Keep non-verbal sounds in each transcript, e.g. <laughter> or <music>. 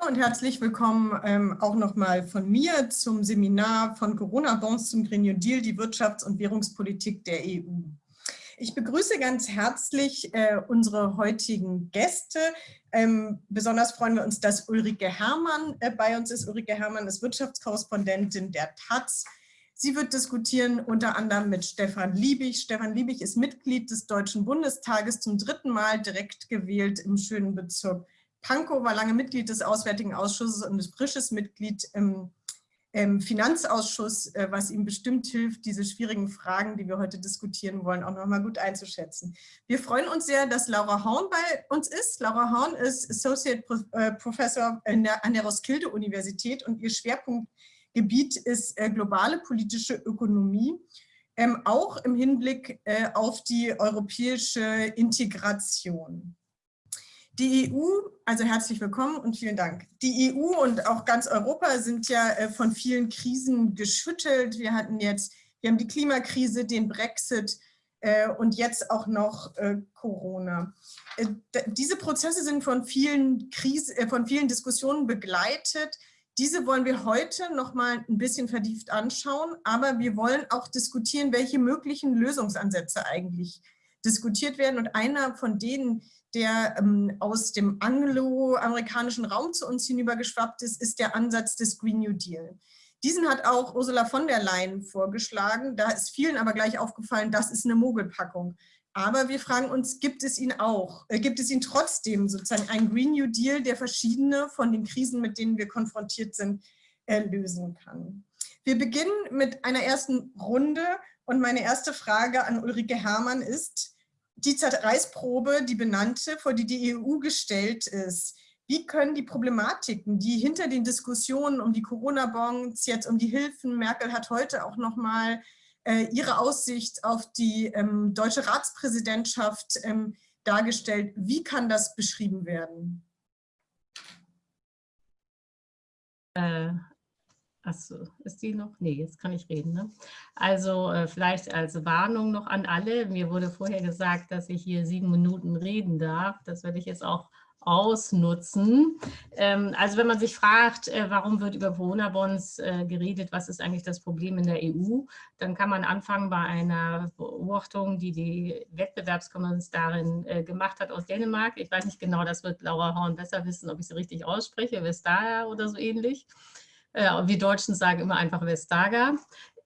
Hallo und herzlich willkommen ähm, auch nochmal von mir zum Seminar von Corona-Bonds zum Green New Deal, die Wirtschafts- und Währungspolitik der EU. Ich begrüße ganz herzlich äh, unsere heutigen Gäste. Ähm, besonders freuen wir uns, dass Ulrike Herrmann äh, bei uns ist. Ulrike Herrmann ist Wirtschaftskorrespondentin der Taz. Sie wird diskutieren unter anderem mit Stefan Liebig. Stefan Liebig ist Mitglied des Deutschen Bundestages, zum dritten Mal direkt gewählt im schönen Bezirk Pankow war lange Mitglied des Auswärtigen Ausschusses und ist frisches Mitglied im, im Finanzausschuss, äh, was ihm bestimmt hilft, diese schwierigen Fragen, die wir heute diskutieren wollen, auch nochmal gut einzuschätzen. Wir freuen uns sehr, dass Laura Horn bei uns ist. Laura Horn ist Associate äh, Professor der, an der Roskilde-Universität und ihr Schwerpunktgebiet ist äh, globale politische Ökonomie, ähm, auch im Hinblick auf die europäische Integration. Die EU, also herzlich willkommen und vielen Dank. Die EU und auch ganz Europa sind ja äh, von vielen Krisen geschüttelt. Wir hatten jetzt, wir haben die Klimakrise, den Brexit äh, und jetzt auch noch äh, Corona. Diese Prozesse sind von vielen, Krisen, von vielen Diskussionen begleitet. Diese wollen wir heute noch mal ein bisschen vertieft anschauen, aber wir wollen auch diskutieren, welche möglichen Lösungsansätze eigentlich diskutiert werden. Und einer von denen, der ähm, aus dem angloamerikanischen Raum zu uns hinübergeschwappt ist, ist der Ansatz des Green New Deal. Diesen hat auch Ursula von der Leyen vorgeschlagen. Da ist vielen aber gleich aufgefallen, das ist eine Mogelpackung. Aber wir fragen uns, gibt es ihn auch? Äh, gibt es ihn trotzdem sozusagen einen Green New Deal, der verschiedene von den Krisen, mit denen wir konfrontiert sind, äh, lösen kann? Wir beginnen mit einer ersten Runde und meine erste Frage an Ulrike Herrmann ist, die Zerreißprobe, die benannte, vor die die EU gestellt ist, wie können die Problematiken, die hinter den Diskussionen um die Corona-Bonds, jetzt um die Hilfen, Merkel hat heute auch nochmal äh, ihre Aussicht auf die ähm, deutsche Ratspräsidentschaft ähm, dargestellt, wie kann das beschrieben werden? Achso, ist die noch? Nee, jetzt kann ich reden. Ne? Also äh, vielleicht als Warnung noch an alle. Mir wurde vorher gesagt, dass ich hier sieben Minuten reden darf. Das werde ich jetzt auch ausnutzen. Ähm, also wenn man sich fragt, äh, warum wird über Corona-Bonds äh, geredet, was ist eigentlich das Problem in der EU, dann kann man anfangen bei einer Beobachtung, die die Wettbewerbskommissarin äh, gemacht hat aus Dänemark. Ich weiß nicht genau, das wird Laura Horn besser wissen, ob ich sie richtig ausspreche, Vestager oder so ähnlich. Äh, wir Deutschen sagen immer einfach Vestager.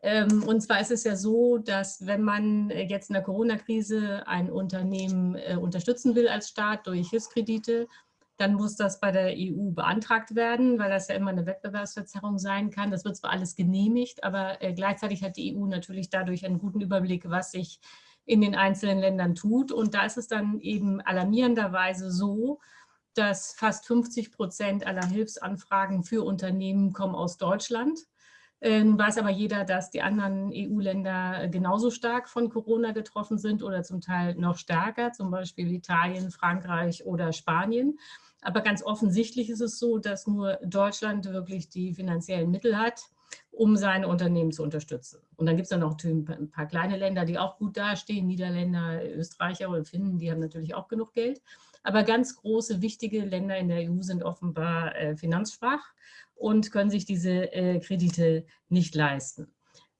Ähm, und zwar ist es ja so, dass wenn man jetzt in der Corona-Krise ein Unternehmen äh, unterstützen will als Staat durch Hilfskredite, dann muss das bei der EU beantragt werden, weil das ja immer eine Wettbewerbsverzerrung sein kann. Das wird zwar alles genehmigt, aber äh, gleichzeitig hat die EU natürlich dadurch einen guten Überblick, was sich in den einzelnen Ländern tut. Und da ist es dann eben alarmierenderweise so, dass fast 50 Prozent aller Hilfsanfragen für Unternehmen kommen aus Deutschland. Äh, nun weiß aber jeder, dass die anderen EU-Länder genauso stark von Corona getroffen sind oder zum Teil noch stärker, zum Beispiel Italien, Frankreich oder Spanien. Aber ganz offensichtlich ist es so, dass nur Deutschland wirklich die finanziellen Mittel hat, um seine Unternehmen zu unterstützen. Und dann gibt es dann noch ein paar kleine Länder, die auch gut dastehen, Niederländer, Österreicher oder Finnen, die haben natürlich auch genug Geld. Aber ganz große, wichtige Länder in der EU sind offenbar äh, finanzschwach und können sich diese äh, Kredite nicht leisten.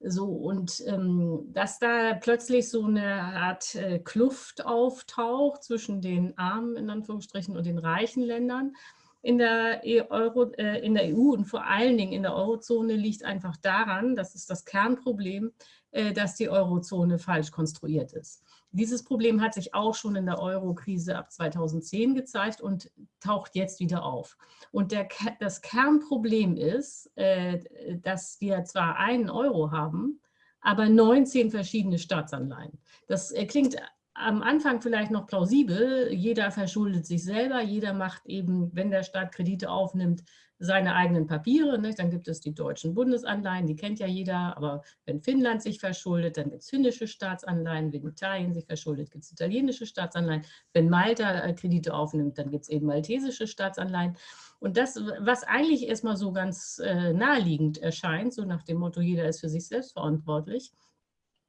So, und ähm, dass da plötzlich so eine Art äh, Kluft auftaucht zwischen den armen, in Anführungsstrichen, und den reichen Ländern in der, e Euro, äh, in der EU und vor allen Dingen in der Eurozone liegt einfach daran, das ist das Kernproblem, äh, dass die Eurozone falsch konstruiert ist. Dieses Problem hat sich auch schon in der Euro-Krise ab 2010 gezeigt und taucht jetzt wieder auf. Und der, das Kernproblem ist, äh, dass wir zwar einen Euro haben, aber 19 verschiedene Staatsanleihen. Das äh, klingt am Anfang vielleicht noch plausibel. Jeder verschuldet sich selber, jeder macht eben, wenn der Staat Kredite aufnimmt, seine eigenen Papiere. Nicht? Dann gibt es die deutschen Bundesanleihen, die kennt ja jeder. Aber wenn Finnland sich verschuldet, dann gibt es finnische Staatsanleihen. Wenn Italien sich verschuldet, gibt es italienische Staatsanleihen. Wenn Malta äh, Kredite aufnimmt, dann gibt es eben maltesische Staatsanleihen. Und das, was eigentlich erstmal so ganz äh, naheliegend erscheint, so nach dem Motto, jeder ist für sich selbst verantwortlich,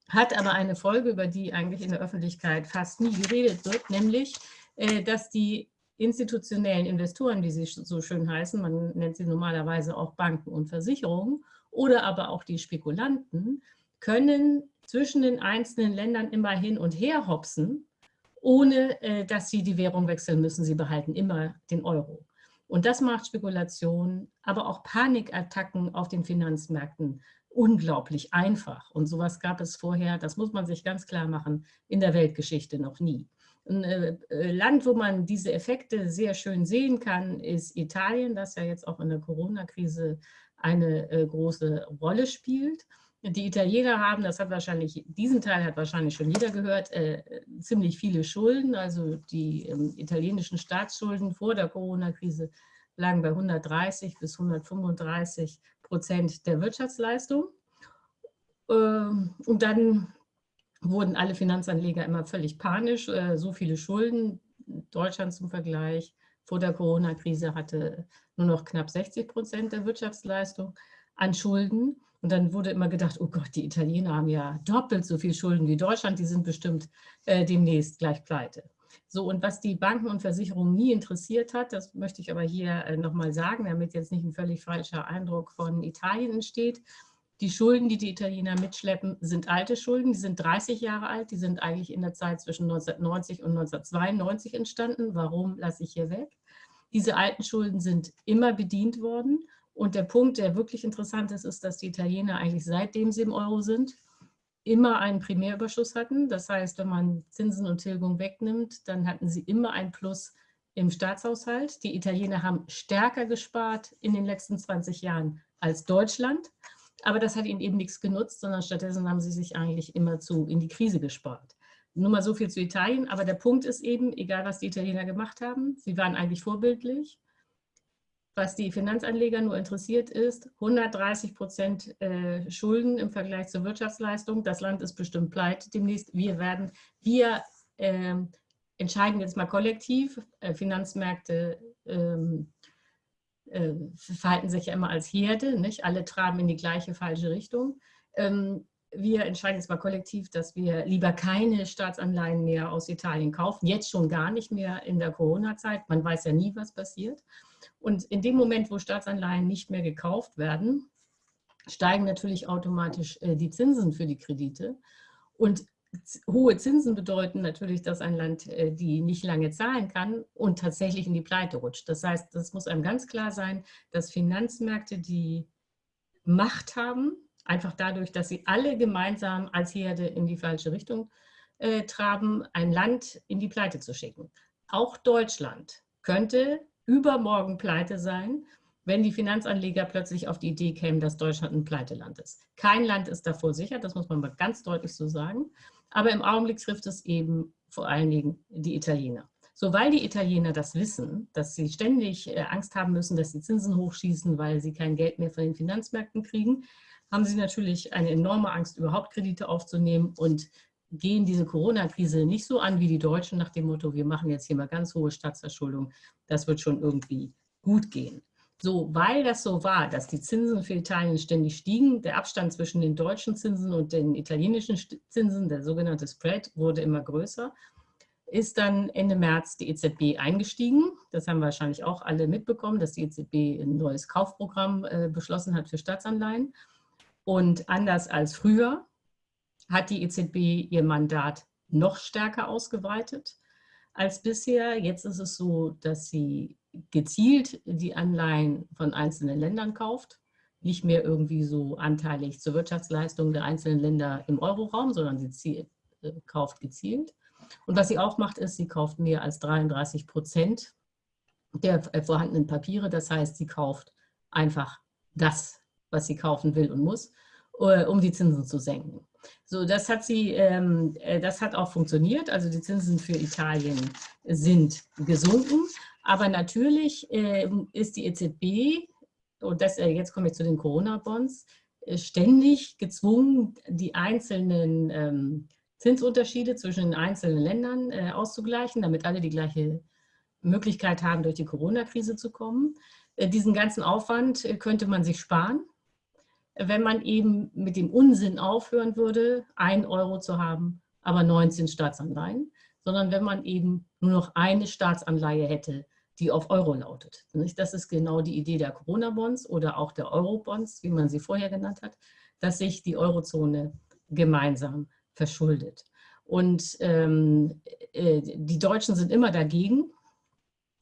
hat aber eine Folge, über die eigentlich in der Öffentlichkeit fast nie geredet wird, nämlich, äh, dass die institutionellen Investoren, wie sie so schön heißen, man nennt sie normalerweise auch Banken und Versicherungen, oder aber auch die Spekulanten, können zwischen den einzelnen Ländern immer hin und her hopsen, ohne äh, dass sie die Währung wechseln müssen. Sie behalten immer den Euro. Und das macht Spekulation, aber auch Panikattacken auf den Finanzmärkten unglaublich einfach. Und sowas gab es vorher, das muss man sich ganz klar machen, in der Weltgeschichte noch nie. Ein äh, äh, Land, wo man diese Effekte sehr schön sehen kann, ist Italien, das ja jetzt auch in der Corona-Krise eine äh, große Rolle spielt. Die Italiener haben, das hat wahrscheinlich, diesen Teil hat wahrscheinlich schon jeder gehört, äh, ziemlich viele Schulden. Also die ähm, italienischen Staatsschulden vor der Corona-Krise lagen bei 130 bis 135 Prozent der Wirtschaftsleistung. Ähm, und dann wurden alle Finanzanleger immer völlig panisch. Äh, so viele Schulden, Deutschland zum Vergleich, vor der Corona-Krise hatte nur noch knapp 60 Prozent der Wirtschaftsleistung an Schulden. Und dann wurde immer gedacht, oh Gott, die Italiener haben ja doppelt so viel Schulden wie Deutschland, die sind bestimmt äh, demnächst gleich pleite. So, und was die Banken und Versicherungen nie interessiert hat, das möchte ich aber hier äh, nochmal sagen, damit jetzt nicht ein völlig falscher Eindruck von Italien entsteht. Die Schulden, die die Italiener mitschleppen, sind alte Schulden, die sind 30 Jahre alt, die sind eigentlich in der Zeit zwischen 1990 und 1992 entstanden. Warum lasse ich hier weg? Diese alten Schulden sind immer bedient worden und der Punkt, der wirklich interessant ist, ist, dass die Italiener eigentlich seitdem sie im Euro sind, immer einen Primärüberschuss hatten. Das heißt, wenn man Zinsen und Tilgung wegnimmt, dann hatten sie immer ein Plus im Staatshaushalt. Die Italiener haben stärker gespart in den letzten 20 Jahren als Deutschland. Aber das hat ihnen eben nichts genutzt, sondern stattdessen haben sie sich eigentlich immer zu in die Krise gespart. Nur mal so viel zu Italien. Aber der Punkt ist eben, egal was die Italiener gemacht haben, sie waren eigentlich vorbildlich was die Finanzanleger nur interessiert ist, 130 Prozent äh, Schulden im Vergleich zur Wirtschaftsleistung. Das Land ist bestimmt pleite demnächst. Wir werden, wir äh, entscheiden jetzt mal kollektiv. Äh, Finanzmärkte ähm, äh, verhalten sich ja immer als Herde, nicht? Alle traben in die gleiche falsche Richtung. Ähm, wir entscheiden jetzt mal kollektiv, dass wir lieber keine Staatsanleihen mehr aus Italien kaufen, jetzt schon gar nicht mehr in der Corona-Zeit. Man weiß ja nie, was passiert. Und in dem Moment, wo Staatsanleihen nicht mehr gekauft werden, steigen natürlich automatisch äh, die Zinsen für die Kredite. Und hohe Zinsen bedeuten natürlich, dass ein Land äh, die nicht lange zahlen kann und tatsächlich in die Pleite rutscht. Das heißt, das muss einem ganz klar sein, dass Finanzmärkte die Macht haben, einfach dadurch, dass sie alle gemeinsam als Herde in die falsche Richtung äh, traben, ein Land in die Pleite zu schicken. Auch Deutschland könnte übermorgen pleite sein, wenn die Finanzanleger plötzlich auf die Idee kämen, dass Deutschland ein Pleiteland ist. Kein Land ist davor sicher, das muss man mal ganz deutlich so sagen. Aber im Augenblick trifft es eben vor allen Dingen die Italiener. So, weil die Italiener das wissen, dass sie ständig äh, Angst haben müssen, dass die Zinsen hochschießen, weil sie kein Geld mehr von den Finanzmärkten kriegen, haben sie natürlich eine enorme Angst, überhaupt Kredite aufzunehmen und gehen diese Corona-Krise nicht so an wie die Deutschen nach dem Motto, wir machen jetzt hier mal ganz hohe Staatsverschuldung, das wird schon irgendwie gut gehen. So, weil das so war, dass die Zinsen für Italien ständig stiegen, der Abstand zwischen den deutschen Zinsen und den italienischen Zinsen, der sogenannte Spread, wurde immer größer, ist dann Ende März die EZB eingestiegen. Das haben wahrscheinlich auch alle mitbekommen, dass die EZB ein neues Kaufprogramm äh, beschlossen hat für Staatsanleihen. Und anders als früher hat die EZB ihr Mandat noch stärker ausgeweitet als bisher. Jetzt ist es so, dass sie gezielt die Anleihen von einzelnen Ländern kauft, nicht mehr irgendwie so anteilig zur Wirtschaftsleistung der einzelnen Länder im Euroraum, sondern sie zielt, äh, kauft gezielt. Und was sie auch macht, ist, sie kauft mehr als 33 Prozent der äh, vorhandenen Papiere. Das heißt, sie kauft einfach das, was sie kaufen will und muss, äh, um die Zinsen zu senken. So, das hat sie, ähm, äh, das hat auch funktioniert. Also die Zinsen für Italien sind gesunken. Aber natürlich äh, ist die EZB, und das, äh, jetzt komme ich zu den Corona-Bonds, äh, ständig gezwungen, die einzelnen ähm, Zinsunterschiede zwischen den einzelnen Ländern äh, auszugleichen, damit alle die gleiche Möglichkeit haben, durch die Corona-Krise zu kommen. Äh, diesen ganzen Aufwand könnte man sich sparen wenn man eben mit dem Unsinn aufhören würde, ein Euro zu haben, aber 19 Staatsanleihen, sondern wenn man eben nur noch eine Staatsanleihe hätte die auf Euro lautet. Das ist genau die Idee der Corona-Bonds oder auch der Euro-Bonds, wie man sie vorher genannt hat, dass sich die Eurozone gemeinsam verschuldet. Und ähm, äh, die Deutschen sind immer dagegen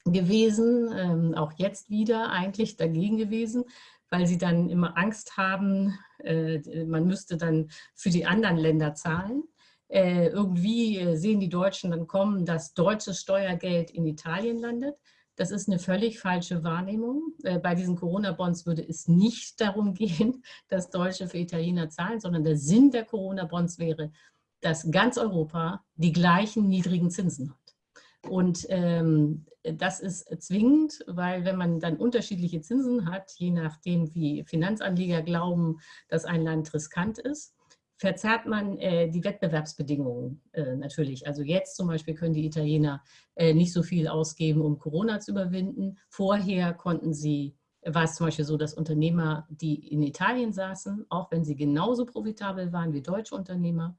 gewesen, ähm, auch jetzt wieder eigentlich dagegen gewesen, weil sie dann immer Angst haben, äh, man müsste dann für die anderen Länder zahlen. Äh, irgendwie äh, sehen die Deutschen dann kommen, dass deutsches Steuergeld in Italien landet. Das ist eine völlig falsche Wahrnehmung. Bei diesen Corona-Bonds würde es nicht darum gehen, <laughs> dass Deutsche für Italiener zahlen, sondern der Sinn der Corona-Bonds wäre, dass ganz Europa die gleichen niedrigen Zinsen hat. Und ähm, das ist zwingend, weil wenn man dann unterschiedliche Zinsen hat, je nachdem wie Finanzanleger glauben, dass ein Land riskant ist, verzerrt man äh, die Wettbewerbsbedingungen äh, natürlich. Also jetzt zum Beispiel können die Italiener äh, nicht so viel ausgeben, um Corona zu überwinden. Vorher konnten sie, war es zum Beispiel so, dass Unternehmer, die in Italien saßen, auch wenn sie genauso profitabel waren wie deutsche Unternehmer,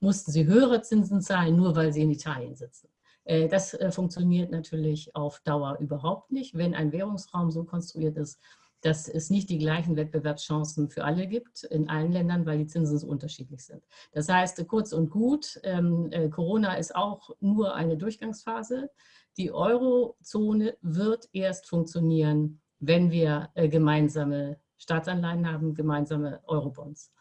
mussten sie höhere Zinsen zahlen, nur weil sie in Italien sitzen. Äh, das äh, funktioniert natürlich auf Dauer überhaupt nicht, wenn ein Währungsraum so konstruiert ist, dass es nicht die gleichen Wettbewerbschancen für alle gibt in allen Ländern, weil die Zinsen so unterschiedlich sind. Das heißt, kurz und gut, ähm, äh, Corona ist auch nur eine Durchgangsphase. Die Eurozone wird erst funktionieren, wenn wir gemeinsame Staatsanleihen haben, gemeinsame Eurobonds.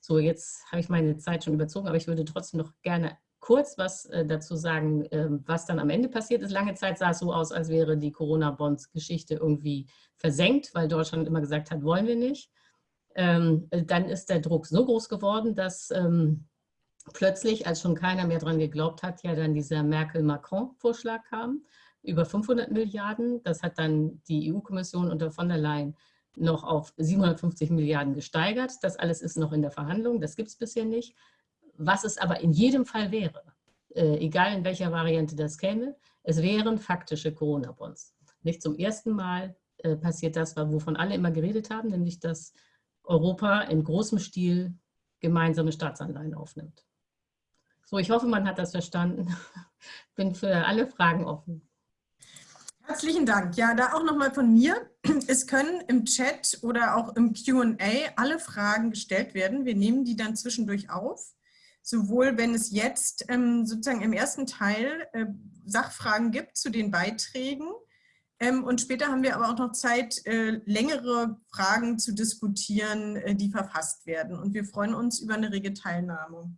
So, jetzt habe ich meine Zeit schon überzogen, aber ich würde trotzdem noch gerne kurz was äh, dazu sagen, äh, was dann am Ende passiert ist. Lange Zeit sah es so aus, als wäre die Corona-Bonds-Geschichte irgendwie versenkt, weil Deutschland immer gesagt hat, wollen wir nicht. Ähm, dann ist der Druck so groß geworden, dass ähm, plötzlich, als schon keiner mehr daran geglaubt hat, ja dann dieser Merkel-Macron-Vorschlag kam, über 500 Milliarden. Das hat dann die EU-Kommission unter von der Leyen noch auf 750 Milliarden gesteigert. Das alles ist noch in der Verhandlung, das gibt es bisher nicht. Was es aber in jedem Fall wäre, äh, egal in welcher Variante das käme, es wären faktische Corona-Bonds. Nicht zum ersten Mal äh, passiert das, wovon alle immer geredet haben, nämlich dass Europa in großem Stil gemeinsame Staatsanleihen aufnimmt. So, ich hoffe, man hat das verstanden. <laughs> Bin für alle Fragen offen. Herzlichen Dank. Ja, da auch nochmal von mir. Es können im Chat oder auch im Q&A alle Fragen gestellt werden. Wir nehmen die dann zwischendurch auf sowohl wenn es jetzt ähm, sozusagen im ersten Teil äh, Sachfragen gibt zu den Beiträgen ähm, und später haben wir aber auch noch Zeit, äh, längere Fragen zu diskutieren, äh, die verfasst werden. Und wir freuen uns über eine rege Teilnahme.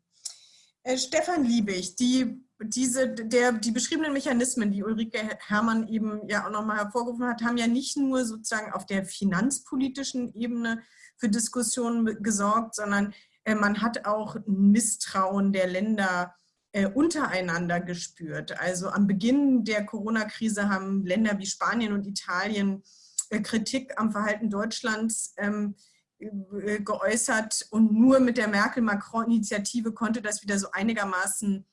Äh, Stefan Liebig, die, diese, der, die beschriebenen Mechanismen, die Ulrike Herrmann eben ja auch nochmal hervorgerufen hat, haben ja nicht nur sozusagen auf der finanzpolitischen Ebene für Diskussionen gesorgt, sondern man hat auch Misstrauen der Länder äh, untereinander gespürt. Also am Beginn der Corona-Krise haben Länder wie Spanien und Italien äh, Kritik am Verhalten Deutschlands ähm, geäußert und nur mit der Merkel-Macron-Initiative konnte das wieder so einigermaßen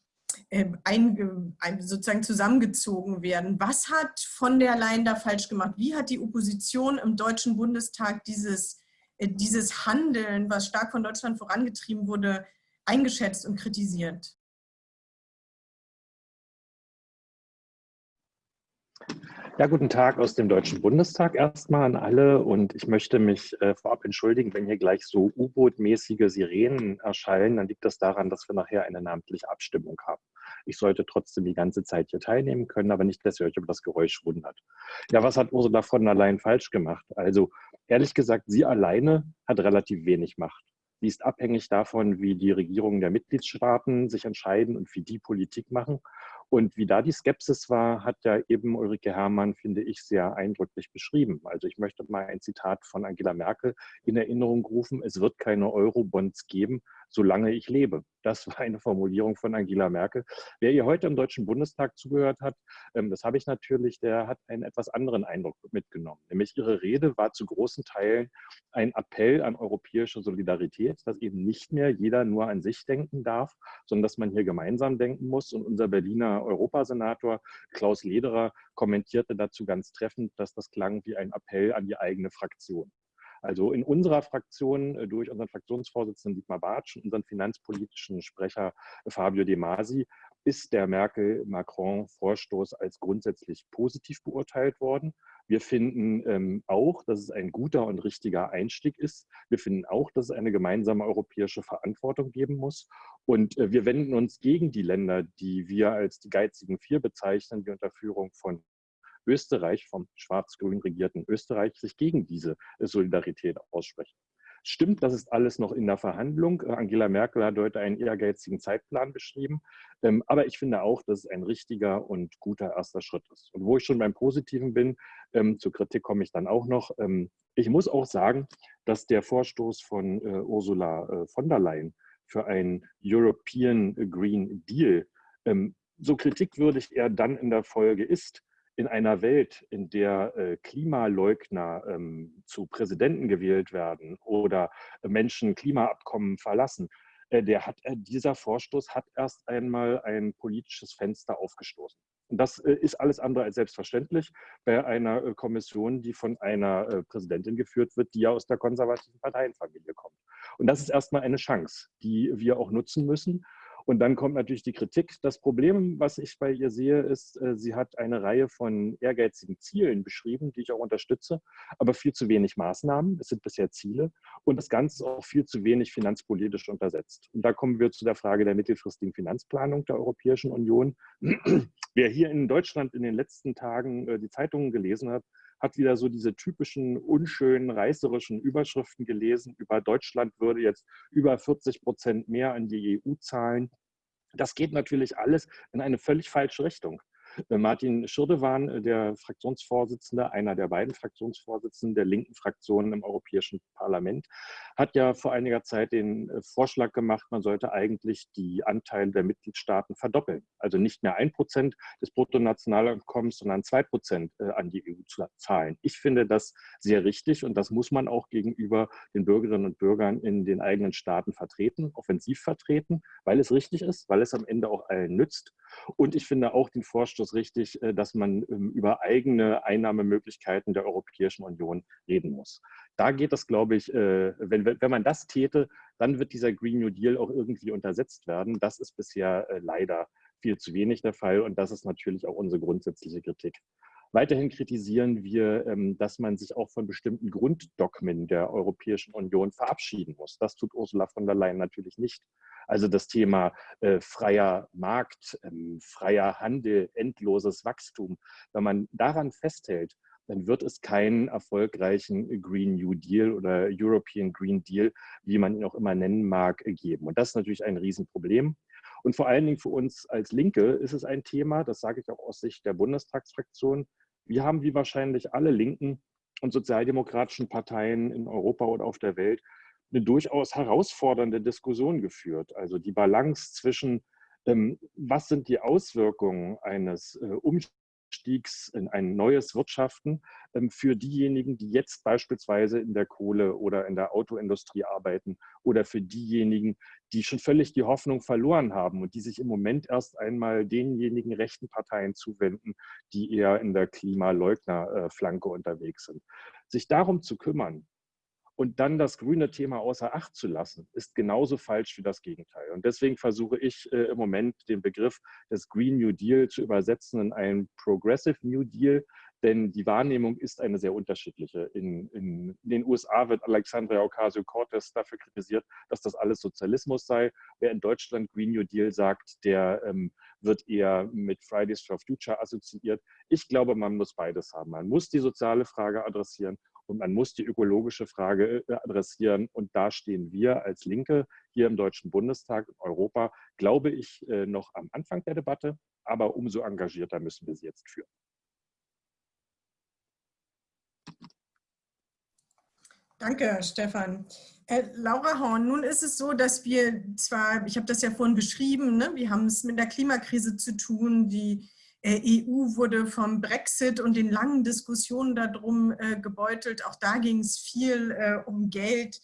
ein, ein, sozusagen zusammengezogen werden. Was hat von der Leyen da falsch gemacht? Wie hat die Opposition im Deutschen Bundestag dieses äh, dieses Handeln, was stark von Deutschland vorangetrieben wurde, eingeschätzt und kritisiert? Ja, guten Tag aus dem Deutschen Bundestag erstmal an alle und ich möchte mich äh, vorab entschuldigen, wenn hier gleich so U-Boot-mäßige Sirenen erscheinen, dann liegt das daran, dass wir nachher eine namentliche Abstimmung haben. Ich sollte trotzdem die ganze Zeit hier teilnehmen können, aber nicht, dass ihr euch über das Geräusch wundert. Ja, was hat Ursula von der Leyen falsch gemacht? Also ehrlich gesagt, sie alleine hat relativ wenig Macht. Sie ist abhängig davon, wie die Regierungen der Mitgliedstaaten sich entscheiden und wie die Politik machen. Und wie da die Skepsis war, hat ja eben Ulrike Herrmann, finde ich, sehr eindrücklich beschrieben. Also ich möchte mal ein Zitat von Angela Merkel in Erinnerung rufen. Es wird keine Eurobonds geben, solange ich lebe. Das war eine Formulierung von Angela Merkel. Wer ihr heute im Deutschen Bundestag zugehört hat, ähm, das habe ich natürlich, der hat einen etwas anderen Eindruck mitgenommen. Nämlich ihre Rede war zu großen Teilen ein Appell an europäische Solidarität, dass eben nicht mehr jeder nur an sich denken darf, sondern dass man hier gemeinsam denken muss. Und unser Berliner Europasenator Klaus Lederer kommentierte dazu ganz treffend, dass das klang wie ein Appell an die eigene Fraktion. Also in unserer Fraktion äh, durch unseren Fraktionsvorsitzenden Dietmar Bartsch und unseren finanzpolitischen Sprecher Fabio De Masi ist der Merkel-Macron-Vorstoß als grundsätzlich positiv beurteilt worden. Wir finden ähm, auch, dass es ein guter und richtiger Einstieg ist. Wir finden auch, dass es eine gemeinsame europäische Verantwortung geben muss. Und äh, wir wenden uns gegen die Länder, die wir als die geizigen Vier bezeichnen, die unter Führung von Österreich, vom schwarz-grün regierten Österreich, sich gegen diese Solidarität aussprechen. Stimmt, das ist alles noch in der Verhandlung. Äh, Angela Merkel hat heute einen ehrgeizigen Zeitplan beschrieben. Ähm, aber ich finde auch, dass es ein richtiger und guter erster Schritt ist. Und wo ich schon beim Positiven bin, ähm, zur Kritik komme ich dann auch noch. Ähm, ich muss auch sagen, dass der Vorstoß von äh, Ursula äh, von der Leyen für einen European Green Deal so kritikwürdig er dann in der Folge ist, in einer Welt, in der äh, Klimaleugner ähm, zu Präsidenten gewählt werden oder Menschen Klimaabkommen verlassen, äh, der hat, äh, dieser Vorstoß hat erst einmal ein politisches Fenster aufgestoßen. Und das ist alles andere als selbstverständlich bei einer Kommission, die von einer Präsidentin geführt wird, die ja aus der konservativen Parteienfamilie kommt. Und das ist erstmal eine Chance, die wir auch nutzen müssen. Und dann kommt natürlich die Kritik. Das Problem, was ich bei ihr sehe, ist, äh, sie hat eine Reihe von ehrgeizigen Zielen beschrieben, die ich auch unterstütze, aber viel zu wenig Maßnahmen. Es sind bisher Ziele und das Ganze auch viel zu wenig finanzpolitisch untersetzt. Und da kommen wir zu der Frage der mittelfristigen Finanzplanung der Europäischen Union. <clears throat> Wer hier in Deutschland in den letzten Tagen äh, die Zeitungen gelesen hat, hat wieder so diese typischen unschönen, reißerischen Überschriften gelesen. Über Deutschland würde jetzt über 40 Prozent mehr an die EU zahlen. Das geht natürlich alles in eine völlig falsche Richtung. Äh, Martin Schirdewan, äh, der Fraktionsvorsitzende, einer der beiden Fraktionsvorsitzenden der linken Fraktionen im Europäischen Parlament, hat ja vor einiger Zeit den äh, Vorschlag gemacht, man sollte eigentlich die Anteile der Mitgliedstaaten verdoppeln. Also nicht mehr ein Prozent des Bruttonationaleinkommens, sondern zwei Prozent an die EU zu zahlen. Ich finde das sehr richtig und das muss man auch gegenüber den Bürgerinnen und Bürgern in den eigenen Staaten vertreten, offensiv vertreten, weil es richtig ist, weil es am Ende auch allen nützt. Und ich finde auch den Vorstoß richtig, äh, dass man ähm, über eigene Einnahmemöglichkeiten der Europäischen Union reden muss. Da geht es, glaube ich, äh, wenn, wenn man das täte, dann wird dieser Green New Deal auch irgendwie untersetzt werden. Das ist bisher äh, leider viel zu wenig der Fall und das ist natürlich auch unsere grundsätzliche Kritik. Weiterhin kritisieren wir, ähm, dass man sich auch von bestimmten Grunddogmen der Europäischen Union verabschieden muss. Das tut Ursula von der Leyen natürlich nicht. Also das Thema äh, freier Markt, ähm, freier Handel, endloses Wachstum. Wenn man daran festhält, dann wird es keinen erfolgreichen Green New Deal oder European Green Deal, wie man ihn auch immer nennen mag, geben. Und das ist natürlich ein Riesenproblem. Und vor allen Dingen für uns als Linke ist es ein Thema, das sage ich auch aus Sicht der Bundestagsfraktion. Wir haben wie wahrscheinlich alle linken und sozialdemokratischen Parteien in Europa oder auf der Welt eine durchaus herausfordernde Diskussion geführt. Also die Balance zwischen, ähm, was sind die Auswirkungen eines äh, Einstiegs in ein neues Wirtschaften ähm, für diejenigen, die jetzt beispielsweise in der Kohle oder in der Autoindustrie arbeiten oder für diejenigen, die schon völlig die Hoffnung verloren haben und die sich im Moment erst einmal denjenigen rechten Parteien zuwenden, die eher in der Klimaleugnerflanke unterwegs sind. Sich darum zu kümmern, und dann das grüne Thema außer Acht zu lassen, ist genauso falsch wie das Gegenteil. Und deswegen versuche ich äh, im Moment den Begriff des Green New Deal zu übersetzen in einen Progressive New Deal, denn die Wahrnehmung ist eine sehr unterschiedliche. In, in, den USA wird Alexandria Ocasio-Cortez dafür kritisiert, dass das alles Sozialismus sei. Wer in Deutschland Green New Deal sagt, der ähm, wird eher mit Fridays for Future assoziiert. Ich glaube, man muss beides haben. Man muss die soziale Frage adressieren und man muss die ökologische Frage äh, adressieren. Und da stehen wir als Linke hier im Deutschen Bundestag, in Europa, glaube ich, äh, noch am Anfang der Debatte. Aber umso engagierter müssen wir sie jetzt führen. Danke, Stefan. Äh, Laura Horn, nun ist es so, dass wir zwar, ich habe das ja vorhin beschrieben, ne, wir haben es mit der Klimakrise zu tun, die EU wurde vom Brexit und den langen Diskussionen darum äh, gebeutelt. Auch da ging es viel äh, um Geld.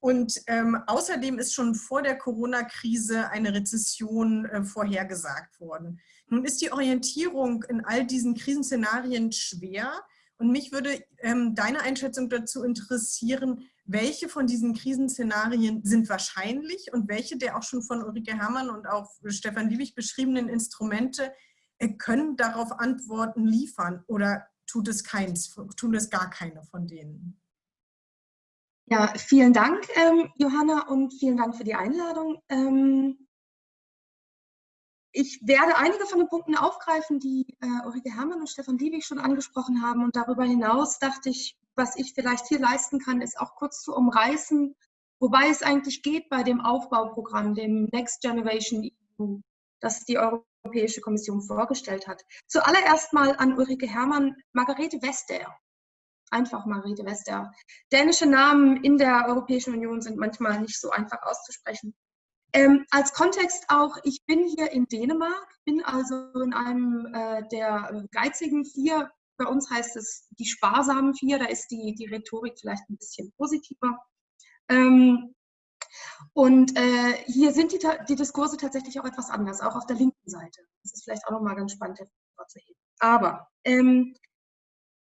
Und ähm, außerdem ist schon vor der Corona-Krise eine Rezession äh, vorhergesagt worden. Nun ist die Orientierung in all diesen Krisenszenarien schwer. Und mich würde ähm, deine Einschätzung dazu interessieren, welche von diesen Krisenszenarien sind wahrscheinlich und welche der auch schon von Ulrike Herrmann und auch Stefan Liebig beschriebenen Instrumente äh, können darauf Antworten liefern oder tut es keins, tun es gar keine von denen? Ja, vielen Dank, ähm, Johanna, und vielen Dank für die Einladung. Ähm, ich werde einige von den Punkten aufgreifen, die äh, Ulrike Herrmann und Stefan Liebig schon angesprochen haben. Und darüber hinaus dachte ich, was ich vielleicht hier leisten kann, ist auch kurz zu umreißen, wobei es eigentlich geht bei dem Aufbauprogramm, dem Next Generation EU, das die Europäische Kommission vorgestellt hat. Zuallererst mal an Ulrike Herrmann, Margarete Vestager. Einfach Margarete Vestager. Dänische Namen in der Europäischen Union sind manchmal nicht so einfach auszusprechen. Ähm, als Kontext auch, ich bin hier in Dänemark, bin also in einem äh, der geizigen vier, bei uns heißt es die sparsamen vier, da ist die, die Rhetorik vielleicht ein bisschen positiver. Ähm, und äh, hier sind die, die Diskurse tatsächlich auch etwas anders, auch auf der linken Seite. Das ist vielleicht auch nochmal ganz spannend hervorzuheben. Aber ähm,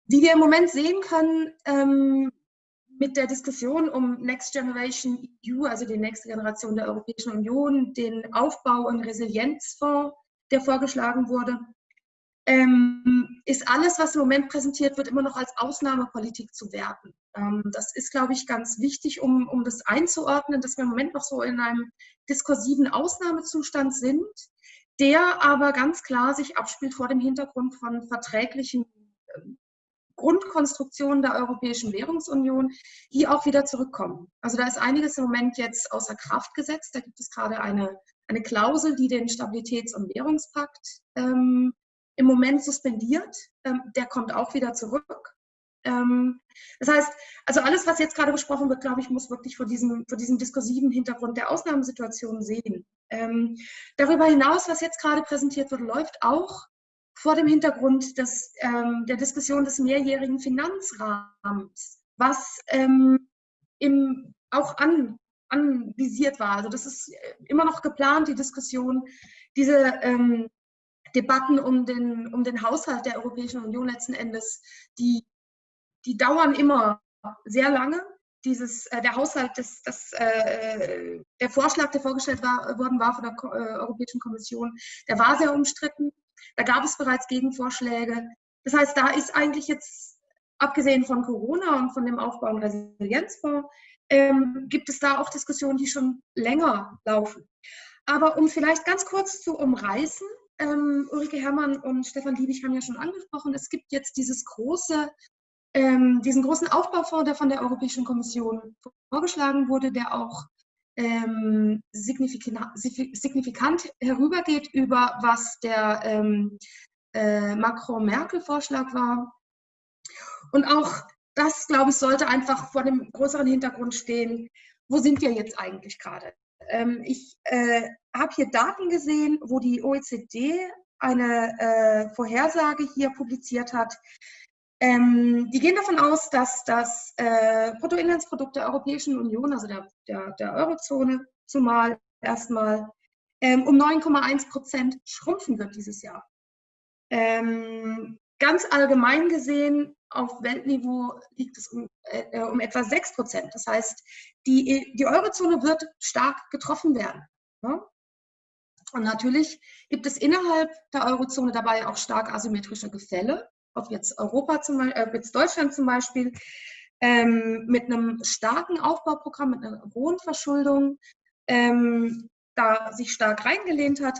wie wir im Moment sehen können, ähm, mit der Diskussion um Next Generation EU, also die nächste Generation der Europäischen Union, den Aufbau- und Resilienzfonds, der vorgeschlagen wurde, ähm, ist alles, was im Moment präsentiert wird, immer noch als Ausnahmepolitik zu werten. Ähm, das ist, glaube ich, ganz wichtig, um, um das einzuordnen, dass wir im Moment noch so in einem diskursiven Ausnahmezustand sind, der aber ganz klar sich abspielt vor dem Hintergrund von verträglichen ähm, Grundkonstruktion der Europäischen Währungsunion, die auch wieder zurückkommen. Also da ist einiges im Moment jetzt außer Kraft gesetzt. Da gibt es gerade eine, eine Klausel, die den Stabilitäts- und Währungspakt ähm, im Moment suspendiert. Ähm, der kommt auch wieder zurück. Ähm, das heißt, also alles, was jetzt gerade besprochen wird, glaube ich, muss wirklich vor diesem, vor diesem diskursiven Hintergrund der Ausnahmesituation sehen. Ähm, darüber hinaus, was jetzt gerade präsentiert wird, läuft auch vor dem Hintergrund des, ähm, der Diskussion des mehrjährigen Finanzrahmens, was ähm, im, auch an, anvisiert war. Also das ist immer noch geplant, die Diskussion, diese ähm, Debatten um den, um den Haushalt der Europäischen Union letzten Endes, die, die dauern immer sehr lange. Dieses, äh, der Haushalt, des, das, äh, der Vorschlag, der vorgestellt war, worden war von der äh, Europäischen Kommission, der war sehr umstritten. Da gab es bereits Gegenvorschläge. Das heißt, da ist eigentlich jetzt, abgesehen von Corona und von dem Aufbau- und Resilienzfonds, ähm, gibt es da auch Diskussionen, die schon länger laufen. Aber um vielleicht ganz kurz zu umreißen, ähm, Ulrike Herrmann und Stefan Liebig haben ja schon angesprochen, es gibt jetzt dieses große, ähm, diesen großen Aufbaufonds, der von der Europäischen Kommission vorgeschlagen wurde, der auch ähm, signifikant, signifikant, herübergeht über was der ähm, äh, Macron-Merkel-Vorschlag war. Und auch das, glaube ich, sollte einfach vor dem größeren Hintergrund stehen, wo sind wir jetzt eigentlich gerade? Ähm, ich äh, habe hier Daten gesehen, wo die OECD eine äh, Vorhersage hier publiziert hat, ähm, die gehen davon aus, dass das äh, Bruttoinlandsprodukt der Europäischen Union, also der, der, der Eurozone zumal erstmal, ähm, um 9,1 Prozent schrumpfen wird dieses Jahr. Ähm, ganz allgemein gesehen, auf Weltniveau liegt es um, äh, um etwa 6 Prozent. Das heißt, die, die Eurozone wird stark getroffen werden. Ja? Und natürlich gibt es innerhalb der Eurozone dabei auch stark asymmetrische Gefälle ob jetzt Europa zum Beispiel, äh, jetzt Deutschland zum Beispiel, ähm, mit einem starken Aufbauprogramm, mit einer hohen Verschuldung, ähm, da sich stark reingelehnt hat.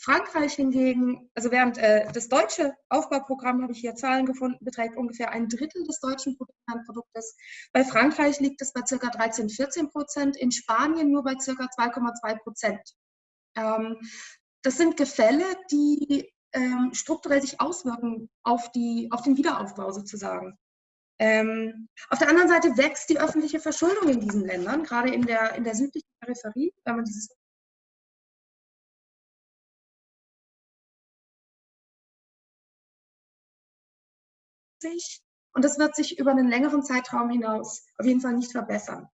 Frankreich hingegen, also während äh, das deutsche Aufbauprogramm, habe ich hier Zahlen gefunden, beträgt ungefähr ein Drittel des deutschen Bruttoinlandproduktes. Bei Frankreich liegt es bei ca. 13, 14 Prozent, in Spanien nur bei ca. 2,2 Prozent. Ähm, das sind Gefälle, die ähm, strukturell sich auswirken auf, die, auf den Wiederaufbau sozusagen. Ähm, auf der anderen Seite wächst die öffentliche Verschuldung in diesen Ländern, gerade in der, in der südlichen Peripherie, wenn man dieses und das wird sich über einen längeren Zeitraum hinaus auf jeden Fall nicht verbessern.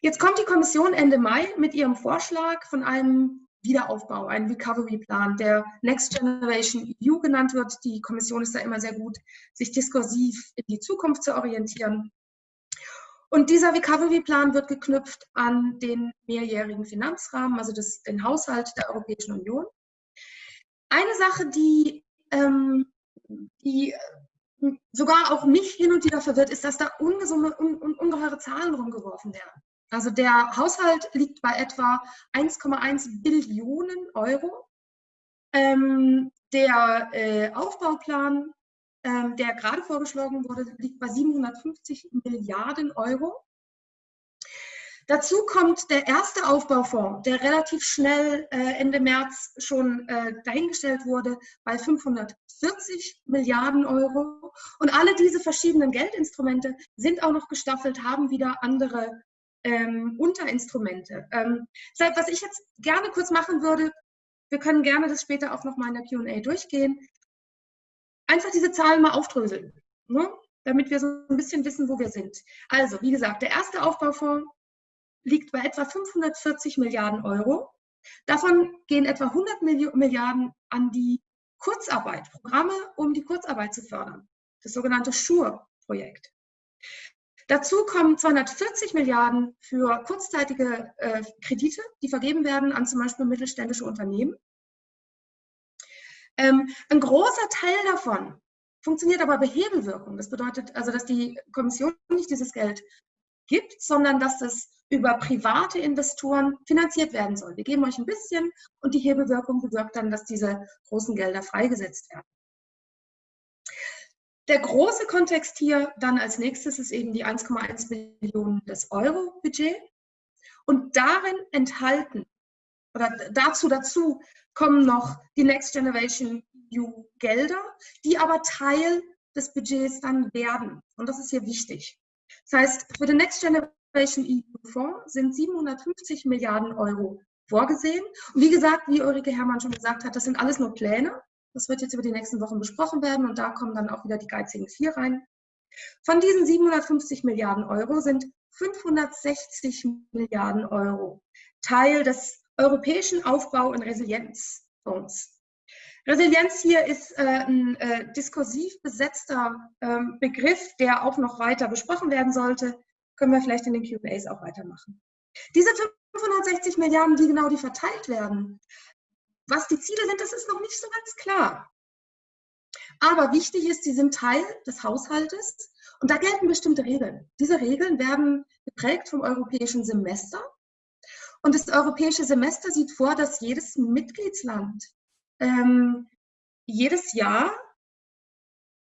Jetzt kommt die Kommission Ende Mai mit ihrem Vorschlag von einem Wiederaufbau, einen Recovery-Plan, der Next Generation EU genannt wird. Die Kommission ist da immer sehr gut, sich diskursiv in die Zukunft zu orientieren. Und dieser Recovery-Plan wird geknüpft an den mehrjährigen Finanzrahmen, also das, den Haushalt der Europäischen Union. Eine Sache, die, ähm, die sogar auch mich hin und wieder verwirrt, ist, dass da ungesumme, un, un, ungeheure Zahlen rumgeworfen werden. Also der Haushalt liegt bei etwa 1,1 Billionen Euro. Ähm, der äh, Aufbauplan, ähm, der gerade vorgeschlagen wurde, liegt bei 750 Milliarden Euro. Dazu kommt der erste Aufbaufonds, der relativ schnell äh, Ende März schon äh, dahingestellt wurde, bei 540 Milliarden Euro. Und alle diese verschiedenen Geldinstrumente sind auch noch gestaffelt, haben wieder andere ähm, Unterinstrumente. Ähm, was ich jetzt gerne kurz machen würde, wir können gerne das später auch noch mal in der Q&A durchgehen, einfach diese Zahlen mal aufdröseln, ne? damit wir so ein bisschen wissen, wo wir sind. Also, wie gesagt, der erste Aufbaufonds liegt bei etwa 540 Milliarden Euro. Davon gehen etwa 100 Milliarden an die Kurzarbeit, Programme, um die Kurzarbeit zu fördern. Das sogenannte SURE-Projekt. Dazu kommen 240 Milliarden für kurzzeitige äh, Kredite, die vergeben werden an zum Beispiel mittelständische Unternehmen. Ähm, ein großer Teil davon funktioniert aber bei Hebelwirkung. Das bedeutet also, dass die Kommission nicht dieses Geld gibt, sondern dass es über private Investoren finanziert werden soll. Wir geben euch ein bisschen und die Hebelwirkung bewirkt dann, dass diese großen Gelder freigesetzt werden. Der große Kontext hier dann als nächstes ist eben die 1,1 Millionen des Euro-Budget. Und darin enthalten, oder dazu, dazu kommen noch die Next Generation EU Gelder, die aber Teil des Budgets dann werden. Und das ist hier wichtig. Das heißt, für den Next Generation EU Fonds sind 750 Milliarden Euro vorgesehen. Und wie gesagt, wie Ulrike Herrmann schon gesagt hat, das sind alles nur Pläne. Das wird jetzt über die nächsten Wochen besprochen werden und da kommen dann auch wieder die geizigen vier rein. Von diesen 750 Milliarden Euro sind 560 Milliarden Euro Teil des Europäischen Aufbau- und Resilienzfonds. Resilienz hier ist äh, ein äh, diskursiv besetzter äh, Begriff, der auch noch weiter besprochen werden sollte. Können wir vielleicht in den QAs auch weitermachen. Diese 560 Milliarden, die genau die verteilt werden, was die Ziele sind, das ist noch nicht so ganz klar. Aber wichtig ist, sie sind Teil des Haushaltes und da gelten bestimmte Regeln. Diese Regeln werden geprägt vom europäischen Semester. Und das europäische Semester sieht vor, dass jedes Mitgliedsland ähm, jedes Jahr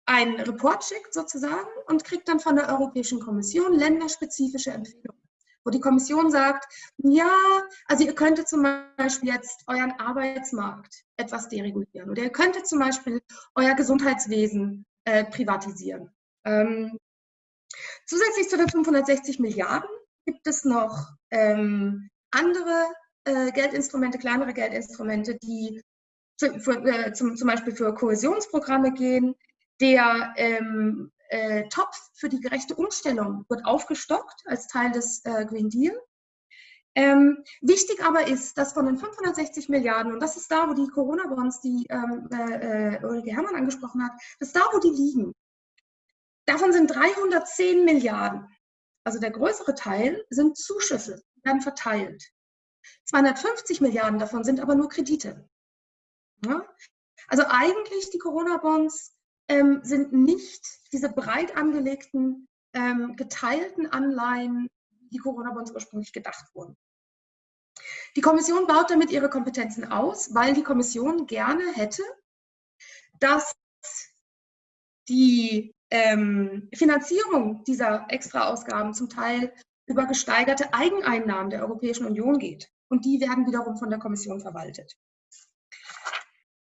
einen Report schickt sozusagen und kriegt dann von der Europäischen Kommission länderspezifische Empfehlungen wo die Kommission sagt, ja, also ihr könntet zum Beispiel jetzt euren Arbeitsmarkt etwas deregulieren oder ihr könntet zum Beispiel euer Gesundheitswesen äh, privatisieren. Ähm, zusätzlich zu den 560 Milliarden gibt es noch ähm, andere äh, Geldinstrumente, kleinere Geldinstrumente, die zu, für, äh, zum, zum Beispiel für Kohäsionsprogramme gehen. Der ähm, äh, Topf für die gerechte Umstellung wird aufgestockt als Teil des äh, Green Deal. Ähm, wichtig aber ist, dass von den 560 Milliarden, und das ist da, wo die Corona-Bonds, die ähm, äh, äh, Ulrike Herrmann angesprochen hat, das ist da, wo die liegen. Davon sind 310 Milliarden, also der größere Teil, sind Zuschüsse, werden verteilt. 250 Milliarden davon sind aber nur Kredite. Ja? Also eigentlich die Corona-Bonds ähm, sind nicht diese breit angelegten, ähm, geteilten Anleihen, die Corona-Bonds ursprünglich gedacht wurden. Die Kommission baut damit ihre Kompetenzen aus, weil die Kommission gerne hätte, dass die ähm, Finanzierung dieser Extraausgaben zum Teil über gesteigerte Eigeneinnahmen der Europäischen Union geht. Und die werden wiederum von der Kommission verwaltet.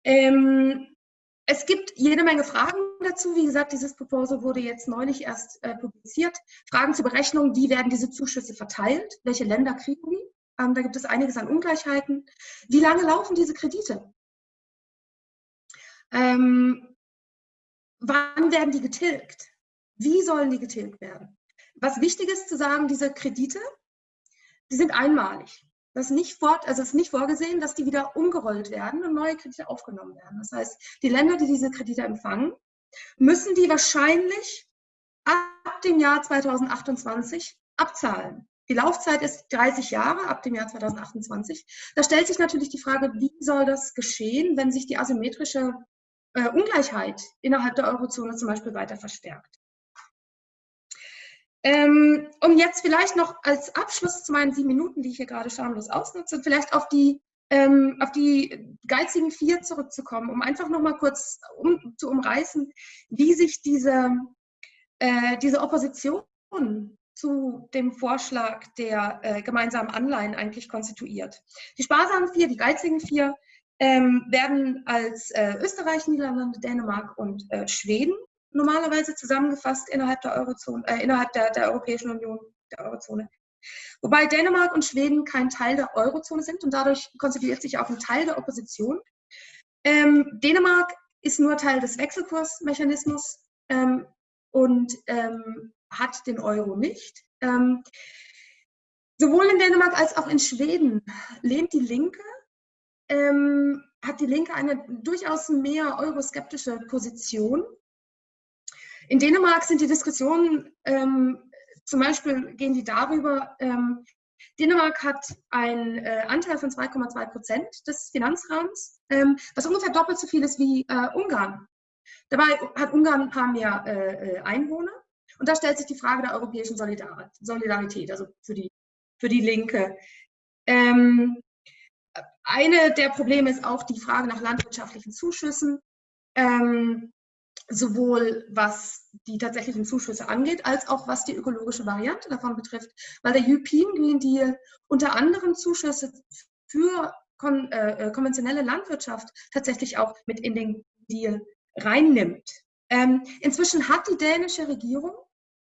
Ähm, es gibt jede Menge Fragen dazu. Wie gesagt, dieses Proposal wurde jetzt neulich erst äh, publiziert. Fragen zur Berechnung, wie werden diese Zuschüsse verteilt? Welche Länder kriegen die? Ähm, da gibt es einiges an Ungleichheiten. Wie lange laufen diese Kredite? Ähm, wann werden die getilgt? Wie sollen die getilgt werden? Was wichtig ist zu sagen, diese Kredite, die sind einmalig. Das nicht fort, also ist nicht vorgesehen, dass die wieder umgerollt werden und neue Kredite aufgenommen werden. Das heißt, die Länder, die diese Kredite empfangen, müssen die wahrscheinlich ab dem Jahr 2028 abzahlen. Die Laufzeit ist 30 Jahre ab dem Jahr 2028. Da stellt sich natürlich die Frage, wie soll das geschehen, wenn sich die asymmetrische äh, Ungleichheit innerhalb der Eurozone zum Beispiel weiter verstärkt. Ähm, um jetzt vielleicht noch als Abschluss zu meinen sieben Minuten, die ich hier gerade schamlos ausnutze, vielleicht auf die, ähm, auf die geizigen vier zurückzukommen, um einfach noch mal kurz um, zu umreißen, wie sich diese, äh, diese Opposition zu dem Vorschlag der äh, gemeinsamen Anleihen eigentlich konstituiert. Die sparsamen vier, die geizigen vier, ähm, werden als äh, Österreich, Niederlande, Dänemark und äh, Schweden normalerweise zusammengefasst innerhalb der Eurozone, äh, innerhalb der, der Europäischen Union, der Eurozone. Wobei Dänemark und Schweden kein Teil der Eurozone sind und dadurch konstituiert sich auch ein Teil der Opposition. Ähm, Dänemark ist nur Teil des Wechselkursmechanismus ähm, und ähm, hat den Euro nicht. Ähm, sowohl in Dänemark als auch in Schweden lehnt die Linke, ähm, hat die Linke eine durchaus mehr euroskeptische Position. In Dänemark sind die Diskussionen, ähm, zum Beispiel gehen die darüber, ähm, Dänemark hat einen äh, Anteil von 2,2 Prozent des Finanzrahmens, ähm, was ungefähr doppelt so viel ist wie äh, Ungarn. Dabei hat Ungarn ein paar mehr äh, äh Einwohner. Und da stellt sich die Frage der europäischen Solidarität, also für die, für die Linke. Ähm, eine der Probleme ist auch die Frage nach landwirtschaftlichen Zuschüssen, ähm, sowohl was die tatsächlichen Zuschüsse angeht, als auch was die ökologische Variante davon betrifft, weil der European Green Deal unter anderem Zuschüsse für kon äh, äh konventionelle Landwirtschaft tatsächlich auch mit in den Deal reinnimmt. Ähm, inzwischen hat die dänische Regierung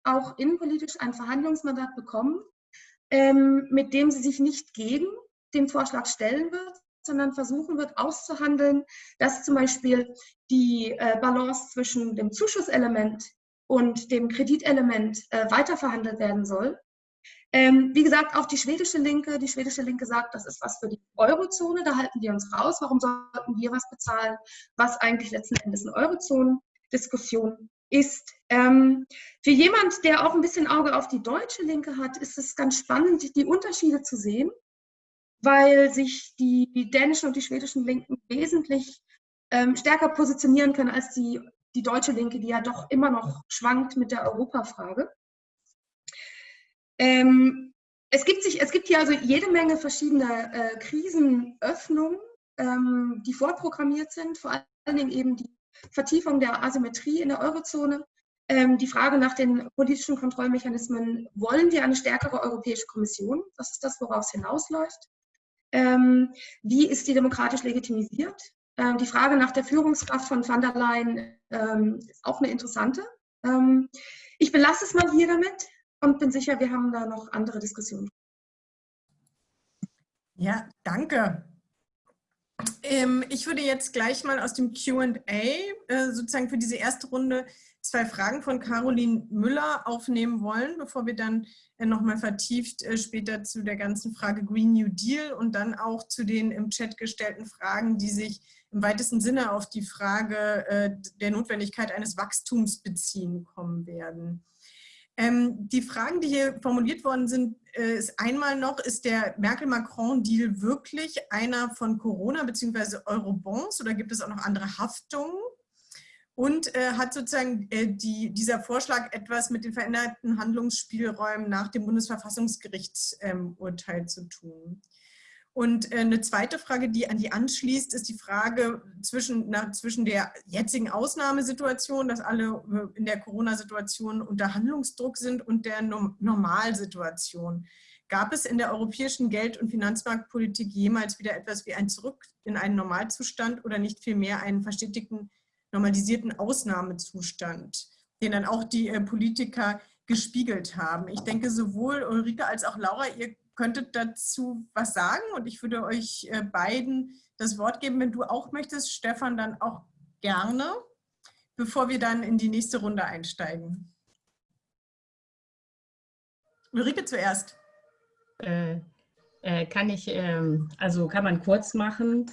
auch innenpolitisch ein Verhandlungsmandat bekommen, ähm, mit dem sie sich nicht gegen den Vorschlag stellen wird, sondern versuchen wird auszuhandeln, dass zum Beispiel die äh, Balance zwischen dem Zuschusselement und dem Kreditelement äh, weiterverhandelt werden soll. Ähm, wie gesagt, auch die schwedische Linke, die schwedische Linke sagt, das ist was für die Eurozone, da halten wir uns raus. Warum sollten wir was bezahlen, was eigentlich letzten Endes eine Eurozone-Diskussion ist. Ähm, für jemand, der auch ein bisschen Auge auf die deutsche Linke hat, ist es ganz spannend, die Unterschiede zu sehen, weil sich die, dänischen und die schwedischen Linken wesentlich ähm, stärker positionieren können als die, die deutsche Linke, die ja doch immer noch schwankt mit der Europafrage. Ähm, es, gibt sich, es gibt hier also jede Menge verschiedene äh, Krisenöffnungen, ähm, die vorprogrammiert sind, vor allen Dingen eben die Vertiefung der Asymmetrie in der Eurozone, ähm, die Frage nach den politischen Kontrollmechanismen, wollen wir eine stärkere Europäische Kommission? Das ist das, woraus hinausläuft. Ähm, wie ist die demokratisch legitimisiert? Ähm, die Frage nach der Führungskraft von van der Leyen ist auch eine interessante. ich belasse es mal hier damit und bin sicher, wir haben da noch andere Diskussionen. Ja, danke. Ähm, ich würde jetzt gleich mal aus dem Q&A äh, sozusagen für diese erste Runde zwei Fragen von Caroline Müller aufnehmen wollen, bevor wir dann äh, nochmal vertieft äh, später zu der ganzen Frage Green New Deal und dann auch zu den im Chat gestellten Fragen, die sich im weitesten Sinne auf die Frage äh, der Notwendigkeit eines Wachstums beziehen kommen werden. Ähm, die Fragen, die hier formuliert worden sind, ist einmal noch, ist der Merkel-Macron-Deal wirklich einer von Corona bzw. Eurobonds oder gibt es auch noch andere Haftungen? Und äh, hat sozusagen äh, die, dieser Vorschlag etwas mit den veränderten Handlungsspielräumen nach dem Bundesverfassungsgerichtsurteil ähm, zu tun? Und äh, eine zweite Frage, die an die anschließt, ist die Frage zwischen, na, zwischen der jetzigen Ausnahmesituation, dass alle äh, in der Corona-Situation unter Handlungsdruck sind und der Normalsituation. Gab es in der europäischen Geld- und Finanzmarktpolitik jemals wieder etwas wie ein Zurück in einen Normalzustand oder nicht vielmehr einen verstetigten, normalisierten Ausnahmezustand, den dann auch die äh, Politiker gespiegelt haben? Ich denke, sowohl Ulrike als auch Laura, ihr könntet dazu was sagen und ich würde euch äh, beiden das Wort geben, wenn du auch möchtest, Stefan, dann auch gerne, bevor wir dann in die nächste Runde einsteigen. Ulrike zuerst. Äh, Äh, kann ich, ähm, also kann man kurz machen.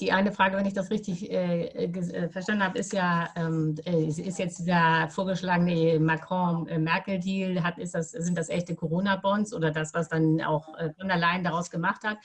Die eine Frage, wenn ich das richtig äh, äh verstanden habe, ist ja, ähm, äh, ist jetzt dieser vorgeschlagene Macron-Merkel-Deal, das, sind das echte Corona-Bonds oder das, was dann auch äh, von der Leyen daraus gemacht hat?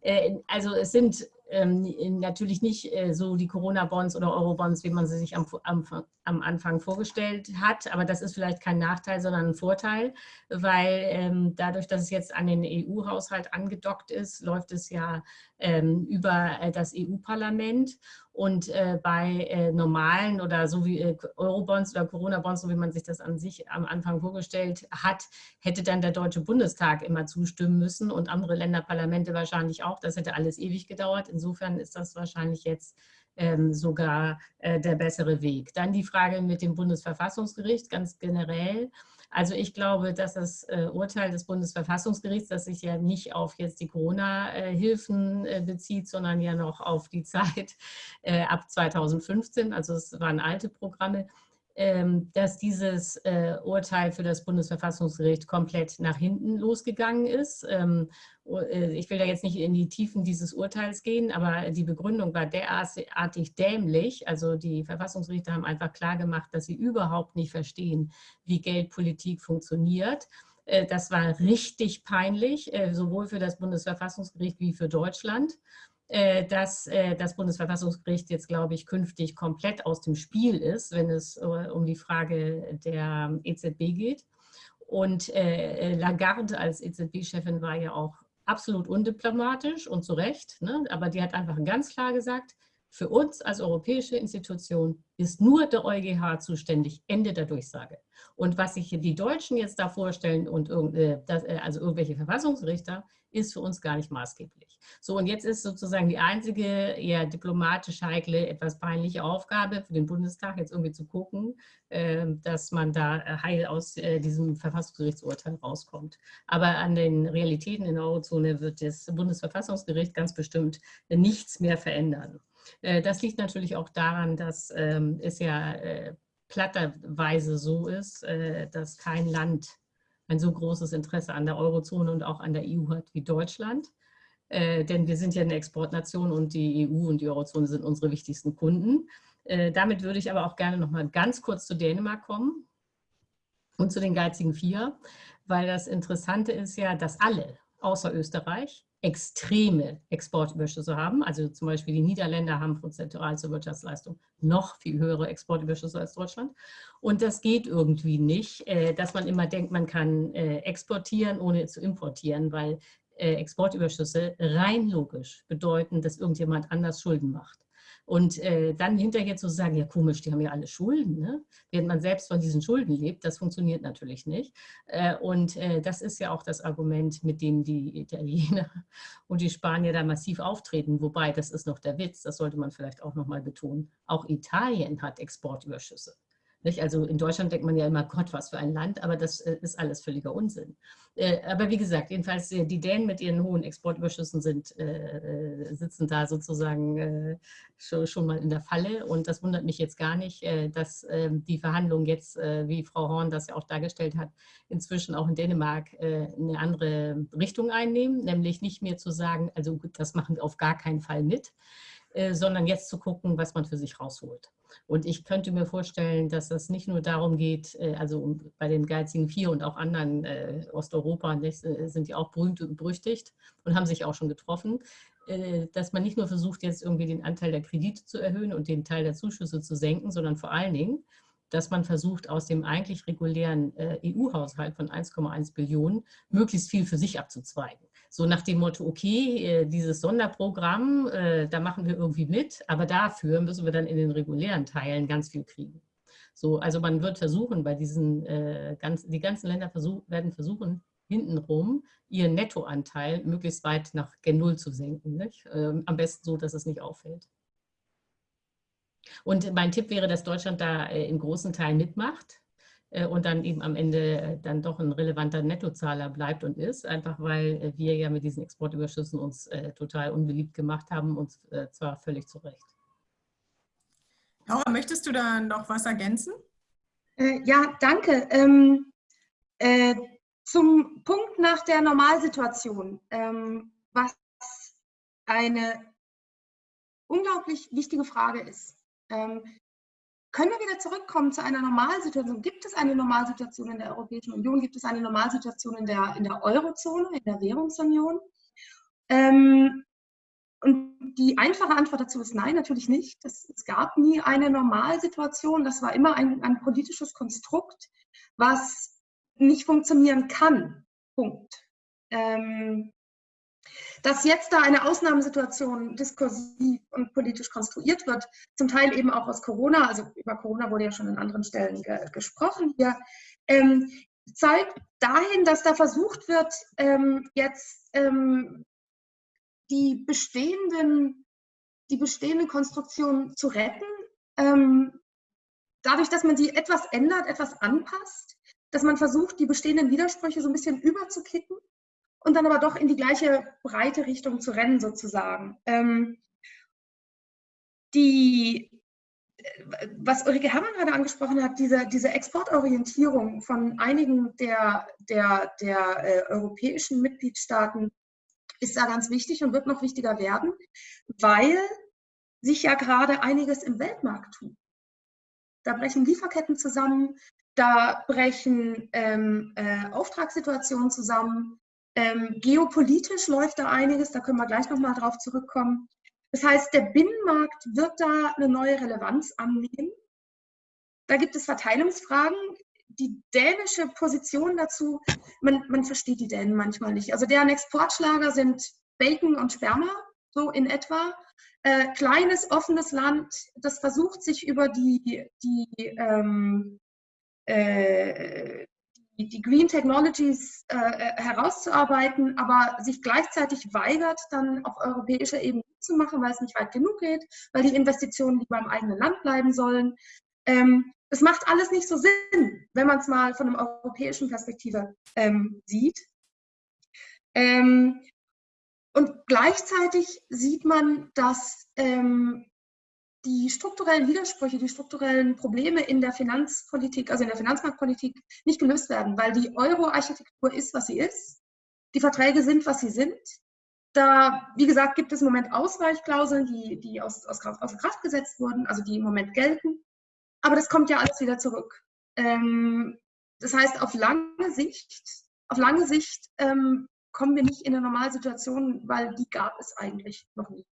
Äh, also es sind ähm, natürlich nicht äh, so die Corona-Bonds oder Euro-Bonds, wie man sie sich am, am, am, Anfang vorgestellt hat. Aber das ist vielleicht kein Nachteil, sondern ein Vorteil, weil ähm, dadurch, dass es jetzt an den EU-Haushalt angedockt ist, läuft es ja ähm, über äh, das EU-Parlament. Und äh, bei äh, normalen oder so wie äh, Eurobonds oder Corona-Bonds, so wie man sich das an sich am Anfang vorgestellt hat, hätte dann der Deutsche Bundestag immer zustimmen müssen und andere Länderparlamente wahrscheinlich auch. Das hätte alles ewig gedauert. Insofern ist das wahrscheinlich jetzt ähm, sogar äh, der bessere Weg. Dann die Frage mit dem Bundesverfassungsgericht ganz generell. Also ich glaube, dass das äh, Urteil des Bundesverfassungsgerichts, das sich ja nicht auf jetzt die Corona-Hilfen äh, bezieht, sondern ja noch auf die Zeit ab 2015, also es waren alte Programme, dass dieses äh, Urteil für das Bundesverfassungsgericht komplett nach hinten losgegangen ist. Ähm, äh, ich will da jetzt nicht in die Tiefen dieses Urteils gehen, aber die Begründung war derartig dämlich. Also die Verfassungsrichter haben einfach klar gemacht, dass sie überhaupt nicht verstehen, wie Geldpolitik funktioniert. Äh, das war richtig peinlich, sowohl für das Bundesverfassungsgericht wie für Deutschland. Äh, dass äh, das Bundesverfassungsgericht jetzt, glaube ich, künftig komplett aus dem Spiel ist, wenn es äh, um die Frage der EZB geht. Und Lagarde als EZB-Chefin war ja auch absolut undiplomatisch und zu Recht, ne? aber die hat einfach ganz klar gesagt, für uns als europäische Institution ist nur der EuGH zuständig, Ende der Durchsage. Und was sich die Deutschen jetzt da vorstellen und also irgendwelche Verfassungsrichter, ist für uns gar nicht maßgeblich. So, und jetzt ist sozusagen die einzige eher diplomatisch heikle, etwas peinliche Aufgabe für den Bundestag, jetzt irgendwie zu gucken, ähm, dass man da äh, heil aus äh, diesem Verfassungsgerichtsurteil rauskommt. Aber an den Realitäten in der Eurozone wird das Bundesverfassungsgericht ganz bestimmt nichts mehr verändern. Äh, das liegt natürlich auch daran, dass ähm, es ja platterweise so ist, dass kein Land ein so großes Interesse an der Eurozone und auch an der EU hat wie Deutschland. Äh, denn wir sind ja eine Exportnation und die EU und die Eurozone sind unsere wichtigsten Kunden. Äh, damit würde ich aber auch gerne noch mal ganz kurz zu Dänemark kommen und zu den geizigen Vier, weil das Interessante ist ja, dass alle außer Österreich extreme Exportüberschüsse haben. Also zum Beispiel die Niederländer haben prozentual zur Wirtschaftsleistung noch viel höhere Exportüberschüsse als Deutschland. Und das geht irgendwie nicht, äh, dass man immer denkt, man kann äh, exportieren, ohne zu importieren, weil äh, Exportüberschüsse rein logisch bedeuten, dass irgendjemand anders Schulden macht. Und äh, dann hinterher zu sagen, ja komisch, die haben ja alle Schulden, ne? während man selbst von diesen Schulden lebt, das funktioniert natürlich nicht. Äh, und äh, das ist ja auch das Argument, mit dem die Italiener <laughs> und die Spanier da massiv auftreten. Wobei, das ist noch der Witz, das sollte man vielleicht auch nochmal betonen, auch Italien hat Exportüberschüsse. Nicht? Also in Deutschland denkt man ja immer, Gott, was für ein Land, aber das äh, ist alles völliger Unsinn. Äh, aber wie gesagt, jedenfalls äh, die Dänen mit ihren hohen Exportüberschüssen sind, sitzen da sozusagen schon mal in der Falle und das wundert mich jetzt gar nicht, dass ähm, die Verhandlungen jetzt, wie Frau Horn das ja auch dargestellt hat, inzwischen auch in Dänemark eine andere Richtung einnehmen, nämlich nicht mehr zu sagen, also das machen wir auf gar keinen Fall mit, sondern jetzt zu gucken, was man für sich rausholt. Und ich könnte mir vorstellen, dass es nicht nur darum geht, äh, also bei den geizigen Vier und auch anderen äh, Osteuropa äh, sind die auch berühmt und berüchtigt und haben sich auch schon getroffen, dass man nicht nur versucht, jetzt irgendwie den Anteil der Kredite zu erhöhen und den Teil der Zuschüsse zu senken, sondern vor allen Dingen, dass man versucht, aus dem eigentlich regulären EU-Haushalt von 1,1 Billionen möglichst viel für sich abzuzweigen so nach dem Motto, okay, äh, dieses Sonderprogramm, äh, da machen wir irgendwie mit, aber dafür müssen wir dann in den regulären Teilen ganz viel kriegen. So, also man wird versuchen, bei diesen, äh, ganz, die ganzen Länder versuch, werden versuchen, hintenrum ihren Nettoanteil möglichst weit nach Gen Null zu senken. Ähm, am besten so, dass es nicht auffällt. Und mein Tipp wäre, dass Deutschland da in großen Teilen mitmacht. Äh, und dann eben am Ende äh, dann doch ein relevanter Nettozahler bleibt und ist, einfach weil äh, wir ja mit diesen Exportüberschüssen uns total unbeliebt gemacht haben und zwar völlig zu Recht. Laura, möchtest du da noch was ergänzen? ja, danke. Ähm, äh, Zum Punkt nach der Normalsituation, ähm, was eine unglaublich wichtige Frage ist. Ähm, können wir wieder zurückkommen zu einer Normalsituation? Gibt es eine Normalsituation in der Europäischen Union? Gibt es eine Normalsituation in der, in der Eurozone, in der Währungsunion? Ähm, und die einfache Antwort dazu ist nein, natürlich nicht. Das, es gab nie eine Normalsituation. Das war immer ein, ein politisches Konstrukt, was nicht funktionieren kann. Punkt. Ähm, dass jetzt da eine Ausnahmesituation diskursiv und politisch konstruiert wird, zum Teil eben auch aus Corona, also über Corona wurde ja schon an anderen Stellen ge gesprochen hier, ähm, zeigt dahin, dass da versucht wird, ähm, jetzt ähm, die bestehenden, die bestehende Konstruktion zu retten, ähm, dadurch, dass man sie etwas ändert, etwas anpasst, dass man versucht, die bestehenden Widersprüche so ein bisschen überzukicken und dann aber doch in die gleiche breite Richtung zu rennen, sozusagen. Ähm, die, was Ulrike Herrmann gerade angesprochen hat, diese, diese Exportorientierung von einigen der, der, der äh, europäischen Mitgliedstaaten ist da ganz wichtig und wird noch wichtiger werden, weil sich ja gerade einiges im Weltmarkt tut. Da brechen Lieferketten zusammen, da brechen ähm, äh, Auftragssituationen zusammen. Ähm, geopolitisch läuft da einiges, da können wir gleich nochmal drauf zurückkommen. Das heißt, der Binnenmarkt wird da eine neue Relevanz annehmen. Da gibt es Verteilungsfragen die dänische Position dazu, man, man versteht die Dänen manchmal nicht. Also deren Exportschlager sind Bacon und Sperma, so in etwa. Äh, kleines, offenes Land, das versucht sich über die, die, ähm, äh, die, Green Technologies äh, herauszuarbeiten, aber sich gleichzeitig weigert, dann auf europäischer Ebene zu machen, weil es nicht weit genug geht, weil die Investitionen lieber im eigenen Land bleiben sollen. Ähm, es macht alles nicht so Sinn, wenn man es mal von einer europäischen Perspektive ähm, sieht. Ähm, und gleichzeitig sieht man, dass ähm, die strukturellen Widersprüche, die strukturellen Probleme in der Finanzpolitik, also in der Finanzmarktpolitik, nicht gelöst werden, weil die Euro-Architektur ist, was sie ist. Die Verträge sind, was sie sind. Da, wie gesagt, gibt es im Moment Ausweichklauseln, die, die aus, aus, außer Kraft gesetzt wurden, also die im Moment gelten. Aber das kommt ja alles wieder zurück. Ähm, das heißt, auf lange Sicht, auf lange Sicht ähm, kommen wir nicht in eine Normalsituation, weil die gab es eigentlich noch nie.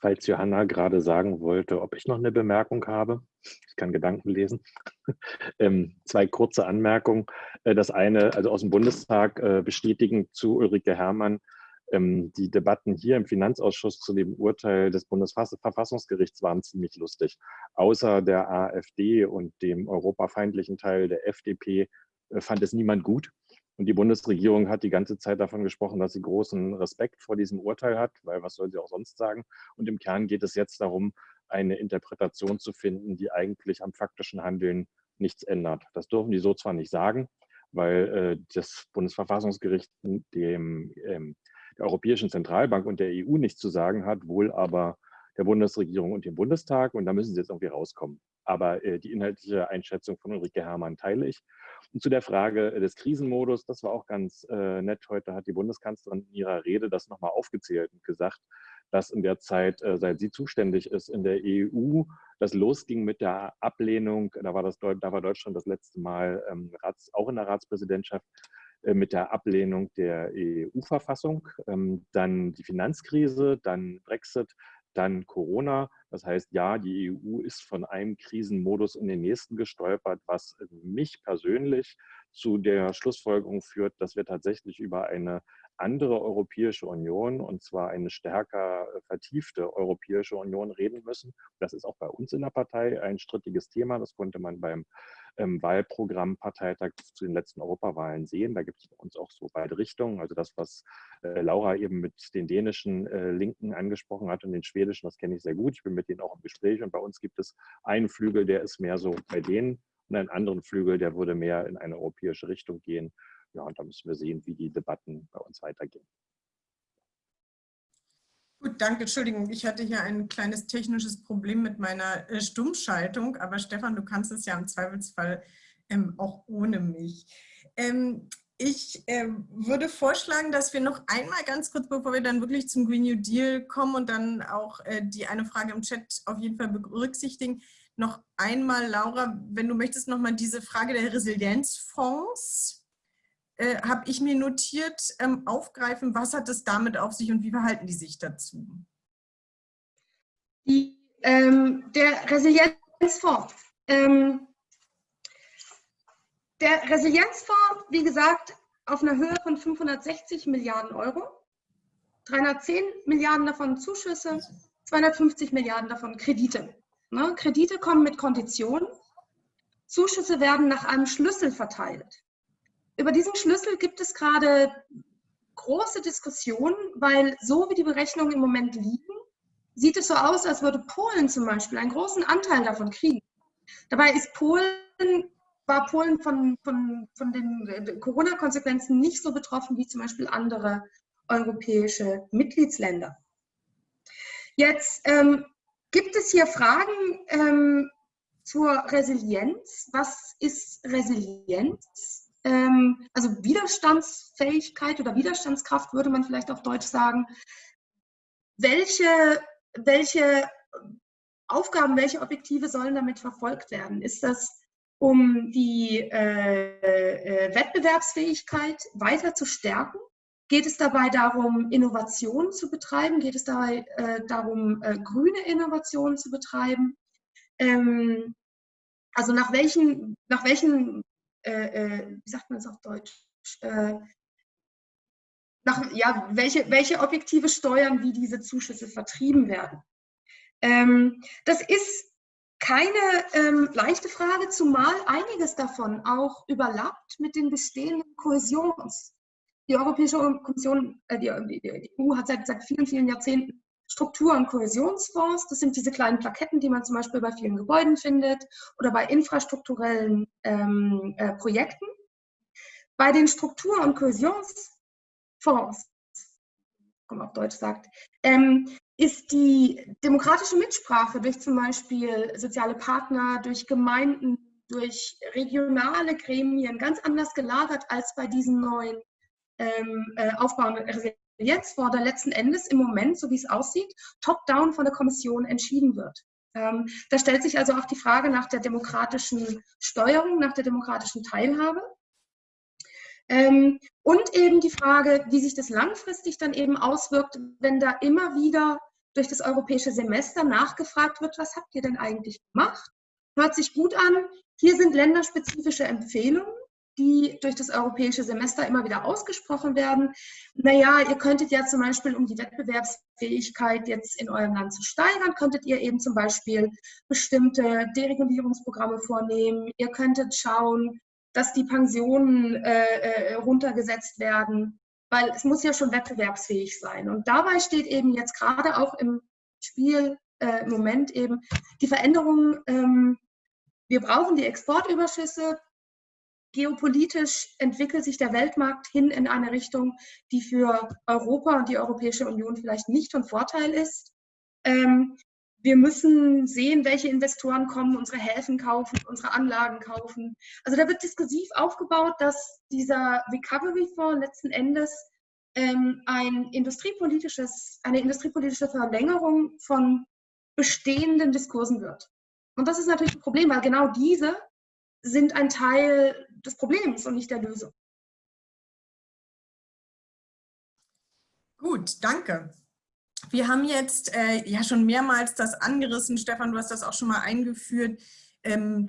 Falls Johanna gerade sagen wollte, ob ich noch eine Bemerkung habe. Ich kann Gedanken lesen. <laughs> ähm, zwei kurze Anmerkungen. Äh, das eine, also aus dem Bundestag äh, bestätigen zu Ulrike Herrmann, ähm, die Debatten hier im Finanzausschuss zu dem Urteil des Bundesverfassungsgerichts waren ziemlich lustig. Außer der AfD und dem europafeindlichen Teil der FDP äh, fand es niemand gut. Und die Bundesregierung hat die ganze Zeit davon gesprochen, dass sie großen Respekt vor diesem Urteil hat, weil was soll sie auch sonst sagen? Und im Kern geht es jetzt darum, eine Interpretation zu finden, die eigentlich am faktischen Handeln nichts ändert. Das dürfen die so zwar nicht sagen, weil äh, das Bundesverfassungsgericht dem, ähm, der Europäischen Zentralbank und der EU nichts zu sagen hat, wohl aber der Bundesregierung und dem Bundestag. Und da müssen sie jetzt irgendwie rauskommen. Aber äh, die inhaltliche Einschätzung von Ulrike Herrmann teile ich. Und zu der Frage des Krisenmodus, das war auch ganz äh, nett. Heute hat die Bundeskanzlerin in ihrer Rede das nochmal aufgezählt und gesagt, dass in der Zeit, äh, seit sie zuständig ist in der EU, das losging mit der Ablehnung, da war, das, da war Deutschland das letzte Mal ähm, Rats, auch in der Ratspräsidentschaft, äh, mit der Ablehnung der EU-Verfassung, ähm, dann die Finanzkrise, dann Brexit, dann Corona. Das heißt, ja, die EU ist von einem Krisenmodus in den nächsten gestolpert, was mich persönlich zu der Schlussfolgerung führt, dass wir tatsächlich über eine andere Europäische Union, und zwar eine stärker vertiefte Europäische Union reden müssen. Das ist auch bei uns in der Partei ein strittiges Thema. Das konnte man beim ähm, Wahlprogrammparteitag zu den letzten Europawahlen sehen. Da gibt es bei uns auch so beide Richtungen. Also das, was äh, Laura eben mit den dänischen äh, Linken angesprochen hat und den schwedischen, das kenne ich sehr gut. Ich bin mit denen auch im Gespräch und bei uns gibt es einen Flügel, der ist mehr so bei denen und einen anderen Flügel, der würde mehr in eine europäische Richtung gehen. Ja, und da müssen wir sehen, wie die Debatten bei uns weitergehen. Gut, danke. Entschuldigung, ich hatte hier ein kleines technisches Problem mit meiner äh, Stummschaltung, aber Stefan, du kannst es ja im Zweifelsfall ähm, auch ohne mich. Ähm, ich äh, würde vorschlagen, dass wir noch einmal ganz kurz, bevor wir dann wirklich zum Green New Deal kommen und dann auch äh, die eine Frage im Chat auf jeden Fall berücksichtigen, noch einmal, Laura, wenn du möchtest, nochmal diese Frage der Resilienzfonds äh, habe ich mir notiert, ähm, aufgreifen, was hat es damit auf sich und wie verhalten die sich dazu? Die, ähm, der Resilienzfonds. Ähm, der Resilienzfonds, wie gesagt, auf einer Höhe von 560 Milliarden Euro, 310 Milliarden davon Zuschüsse, 250 Milliarden davon Kredite. Ne? Kredite kommen mit Konditionen, Zuschüsse werden nach einem Schlüssel verteilt. Über diesen Schlüssel gibt es gerade große Diskussionen, weil so wie die Berechnungen im Moment liegen, sieht es so aus, als würde Polen zum Beispiel einen großen Anteil davon kriegen. Dabei ist Polen, war Polen von, von, von den Corona-Konsequenzen nicht so betroffen wie zum Beispiel andere europäische Mitgliedsländer. Jetzt ähm, gibt es hier Fragen ähm, zur Resilienz. Was ist Resilienz? Ähm, also Widerstandsfähigkeit oder Widerstandskraft würde man vielleicht auf Deutsch sagen. Welche, welche Aufgaben, welche Objektive sollen damit verfolgt werden? Ist das, um die äh, äh, Wettbewerbsfähigkeit weiter zu stärken? Geht es dabei darum, Innovationen zu betreiben? Geht es dabei äh, darum, äh, grüne Innovationen zu betreiben? Ähm, also nach welchen, nach welchen äh, äh, wie sagt man es auf Deutsch, äh, nach, ja, welche, welche Objektive steuern, wie diese Zuschüsse vertrieben werden. Ähm, das ist keine ähm, leichte Frage, zumal einiges davon auch überlappt mit den bestehenden Kohäsions. Die Europäische Kommission, äh, die, die, EU hat seit, seit vielen, vielen Jahrzehnten Struktur- und Kohäsionsfonds. Das sind diese kleinen Plaketten, die man zum Beispiel bei vielen Gebäuden findet oder bei infrastrukturellen ähm, äh, Projekten. Bei den Struktur- und Kohäsionsfonds, wie man auf Deutsch sagt, ähm, ist die demokratische Mitsprache durch zum Beispiel soziale Partner, durch Gemeinden, durch regionale Gremien ganz anders gelagert als bei diesen neuen ähm, äh, aufbauenden jetzt vor der letzten Endes im Moment, so wie es aussieht, top-down von der Kommission entschieden wird. Ähm, da stellt sich also auch die Frage nach der demokratischen Steuerung, nach der demokratischen Teilhabe. Ähm, und eben die Frage, wie sich das langfristig dann eben auswirkt, wenn da immer wieder durch das europäische Semester nachgefragt wird, was habt ihr denn eigentlich gemacht? Hört sich gut an. Hier sind länderspezifische Empfehlungen die durch das europäische Semester immer wieder ausgesprochen werden. Naja, ihr könntet ja zum Beispiel, um die Wettbewerbsfähigkeit jetzt in eurem Land zu steigern, könntet ihr eben zum Beispiel bestimmte Deregulierungsprogramme vornehmen. Ihr könntet schauen, dass die Pensionen äh, äh, runtergesetzt werden, weil es muss ja schon wettbewerbsfähig sein. Und dabei steht eben jetzt gerade auch im Spiel äh, im Moment eben die Veränderung, ähm, wir brauchen die Exportüberschüsse, geopolitisch entwickelt sich der Weltmarkt hin in eine Richtung, die für Europa und die Europäische Union vielleicht nicht von Vorteil ist. Ähm, wir müssen sehen, welche Investoren kommen, unsere Häfen kaufen, unsere Anlagen kaufen. Also da wird diskursiv aufgebaut, dass dieser Recovery Fonds letzten Endes ähm, ein industriepolitisches, eine industriepolitische Verlängerung von bestehenden Diskursen wird. Und das ist natürlich ein Problem, weil genau diese sind ein Teil des Problems und nicht der Lösung. Gut, danke. Wir haben jetzt äh, ja schon mehrmals das angerissen. Stefan, du hast das auch schon mal eingeführt. Ähm,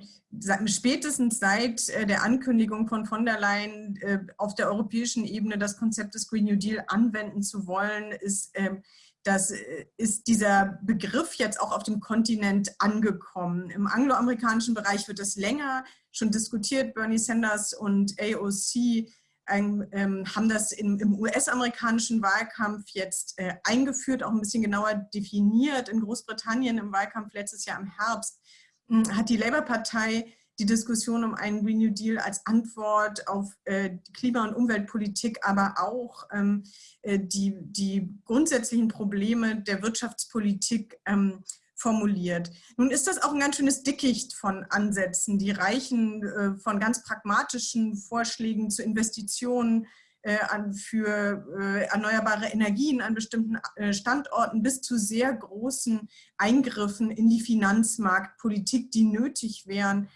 spätestens seit äh, der Ankündigung von von der Leyen äh, auf der europäischen Ebene das Konzept des Green New Deal anwenden zu wollen, ist ähm, das äh, ist dieser Begriff jetzt auch auf dem Kontinent angekommen. Im angloamerikanischen Bereich wird es länger schon diskutiert. Bernie Sanders und AOC ähm, haben das im, im US-amerikanischen Wahlkampf jetzt äh, eingeführt, auch ein bisschen genauer definiert. In Großbritannien im Wahlkampf letztes Jahr im Herbst hm, hat die Labour-Partei die Diskussion um einen Green New Deal als Antwort auf äh, Klima- und Umweltpolitik, aber auch ähm, äh, die, die grundsätzlichen Probleme der Wirtschaftspolitik ähm, formuliert. Nun ist das auch ein ganz schönes Dickicht von Ansätzen, die reichen äh, von ganz pragmatischen Vorschlägen zu Investitionen äh, für äh, erneuerbare Energien an bestimmten Standorten bis zu sehr großen Eingriffen in die Finanzmarktpolitik, die nötig wären,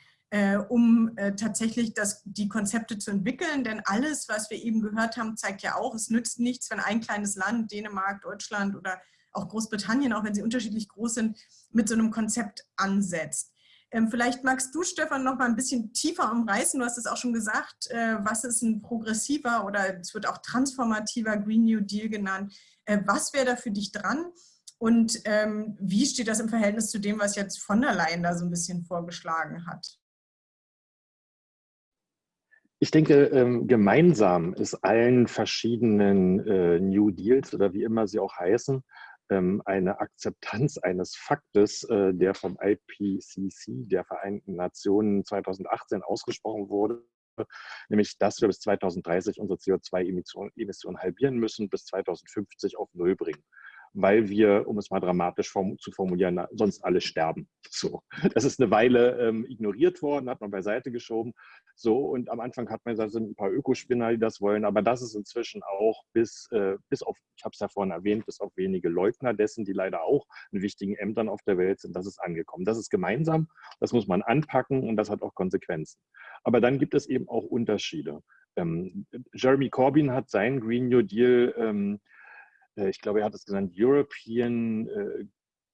um tatsächlich das, die Konzepte zu entwickeln. Denn alles, was wir eben gehört haben, zeigt ja auch, es nützt nichts, wenn ein kleines Land, Dänemark, Deutschland oder auch Großbritannien, auch wenn sie unterschiedlich groß sind, mit so einem Konzept ansetzt. Ähm, vielleicht magst du, Stefan, noch mal ein bisschen tiefer umreißen. Du hast es auch schon gesagt, äh, was ist ein progressiver oder es wird auch transformativer Green New Deal genannt. Äh, was wäre da für dich dran? Und ähm, wie steht das im Verhältnis zu dem, was jetzt von der Leyen da so ein bisschen vorgeschlagen hat? Ich denke, ähm, gemeinsam ist allen verschiedenen äh, New Deals oder wie immer sie auch heißen, eine Akzeptanz eines Faktes, äh, der vom IPCC, der Vereinten Nationen 2018 ausgesprochen wurde, nämlich dass wir bis 2030 unsere CO2-Emissionen halbieren müssen, bis 2050 auf Null bringen weil wir, um es mal dramatisch form zu formulieren, sonst alle sterben. So, das ist eine Weile ähm, ignoriert worden, hat man beiseite geschoben. So, und am Anfang hat man gesagt, es sind ein paar Ökospinner, die das wollen, aber das ist inzwischen auch bis, äh, bis auf, ich habe es ja vorhin erwähnt, bis auf wenige Leugner dessen, die leider auch in wichtigen Ämtern auf der Welt sind, das ist angekommen. Das ist gemeinsam, das muss man anpacken und das hat auch Konsequenzen. Aber dann gibt es eben auch Unterschiede. Ähm, Jeremy Corbyn hat seinen Green New Deal ähm, äh, ich glaube, er hat es genannt, European äh,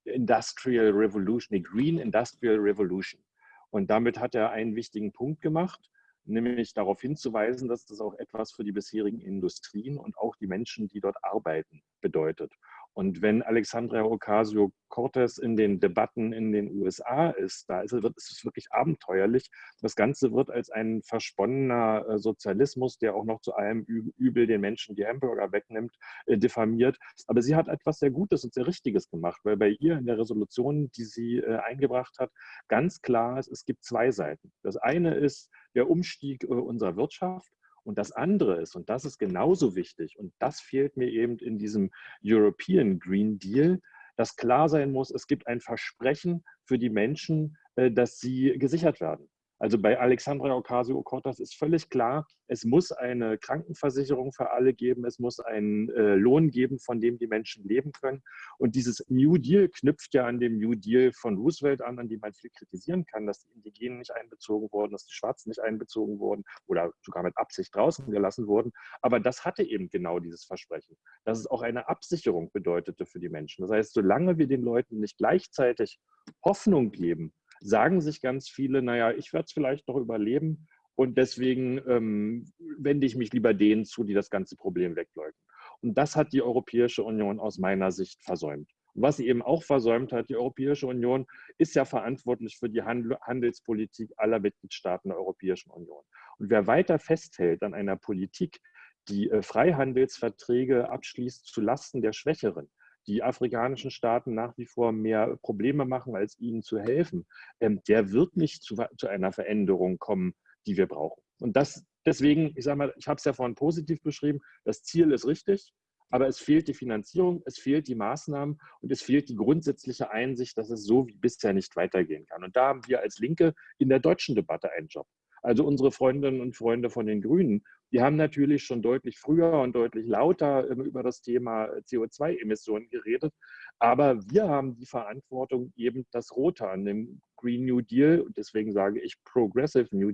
Industrial Revolution, nee, Green Industrial Revolution. Und damit hat er einen wichtigen Punkt gemacht, nämlich darauf hinzuweisen, dass das auch etwas für die bisherigen Industrien und auch die Menschen, die dort arbeiten, bedeutet. Und wenn Alexandria Ocasio-Cortez in den Debatten in den USA ist, da ist, wird, ist es wirklich abenteuerlich. Das Ganze wird als ein versponnener äh, Sozialismus, der auch noch zu allem Übel den Menschen die Hamburger wegnimmt, äh, diffamiert. Aber sie hat etwas sehr Gutes und sehr Richtiges gemacht, weil bei ihr in der Resolution, die sie äh, eingebracht hat, ganz klar ist, es gibt zwei Seiten. Das eine ist der Umstieg unserer Wirtschaft und das andere ist, und das ist genauso wichtig, und das fehlt mir eben in diesem European Green Deal, dass klar sein muss, es gibt ein Versprechen für die Menschen, äh, dass sie gesichert werden. Also bei Alexandra Ocasio-Cortez ist völlig klar, es muss eine Krankenversicherung für alle geben, es muss einen äh, Lohn geben, von dem die Menschen leben können. Und dieses New Deal knüpft ja an dem New Deal von Roosevelt an, an dem man viel kritisieren kann, dass die Indigenen nicht einbezogen wurden, dass die Schwarzen nicht einbezogen wurden oder sogar mit Absicht draußen gelassen wurden. Aber das hatte eben genau dieses Versprechen, dass es auch eine Absicherung bedeutete für die Menschen. Das heißt, solange wir den Leuten nicht gleichzeitig Hoffnung geben, sagen sich ganz viele, naja, ich werde es vielleicht noch überleben und deswegen ähm, wende ich mich lieber denen zu, die das ganze Problem wegleugnen. Und das hat die Europäische Union aus meiner Sicht versäumt. Und was sie eben auch versäumt hat, die Europäische Union ist ja verantwortlich für die Handelspolitik aller Mitgliedstaaten der Europäischen Union. Und wer weiter festhält an einer Politik, die äh, Freihandelsverträge abschließt zu Lasten der Schwächeren, die afrikanischen Staaten nach wie vor mehr Probleme machen, als ihnen zu helfen, ähm, der wird nicht zu, zu einer Veränderung kommen, die wir brauchen. Und das deswegen, ich sage mal, ich habe es ja vorhin positiv beschrieben, das Ziel ist richtig, aber es fehlt die Finanzierung, es fehlt die Maßnahmen und es fehlt die grundsätzliche Einsicht, dass es so wie bisher nicht weitergehen kann. Und da haben wir als Linke in der deutschen Debatte einen Job. Also unsere Freundinnen und Freunde von den Grünen, die haben natürlich schon deutlich früher und deutlich lauter ähm, über das Thema äh, CO2-Emissionen geredet. Aber wir haben die Verantwortung, eben das Rote an dem Green New Deal, und deswegen sage ich Progressive New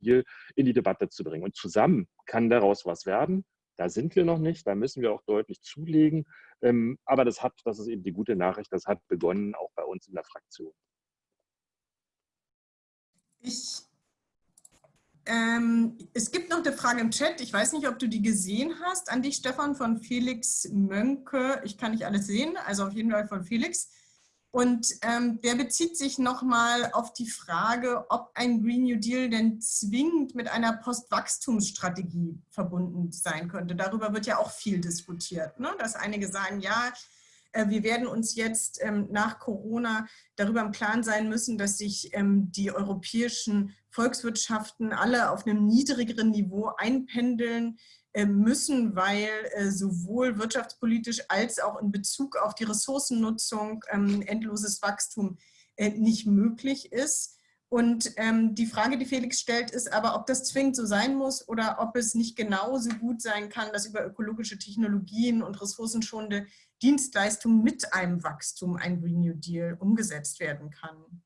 Deal, in die Debatte zu bringen. Und zusammen kann daraus was werden. Da sind wir noch nicht, da müssen wir auch deutlich zulegen. Ähm, aber das hat, das ist eben die gute Nachricht, das hat begonnen, auch bei uns in der Fraktion. Ich ähm, es gibt noch eine Frage im Chat. Ich weiß nicht, ob du die gesehen hast. An dich, Stefan, von Felix Mönke. Ich kann nicht alles sehen, also auf jeden Fall von Felix. Und ähm, der bezieht sich nochmal auf die Frage, ob ein Green New Deal denn zwingend mit einer Postwachstumsstrategie verbunden sein könnte. Darüber wird ja auch viel diskutiert, ne? dass einige sagen, ja, äh, wir werden uns jetzt ähm, nach Corona darüber im Klaren sein müssen, dass sich ähm, die europäischen Volkswirtschaften alle auf einem niedrigeren Niveau einpendeln äh, müssen, weil äh, sowohl wirtschaftspolitisch als auch in Bezug auf die Ressourcennutzung ähm, endloses Wachstum nicht möglich ist. Und ähm, die Frage, die Felix stellt, ist aber, ob das zwingend so sein muss oder ob es nicht genauso gut sein kann, dass über ökologische Technologien und ressourcenschonende Dienstleistungen mit einem Wachstum ein Green New Deal umgesetzt werden kann.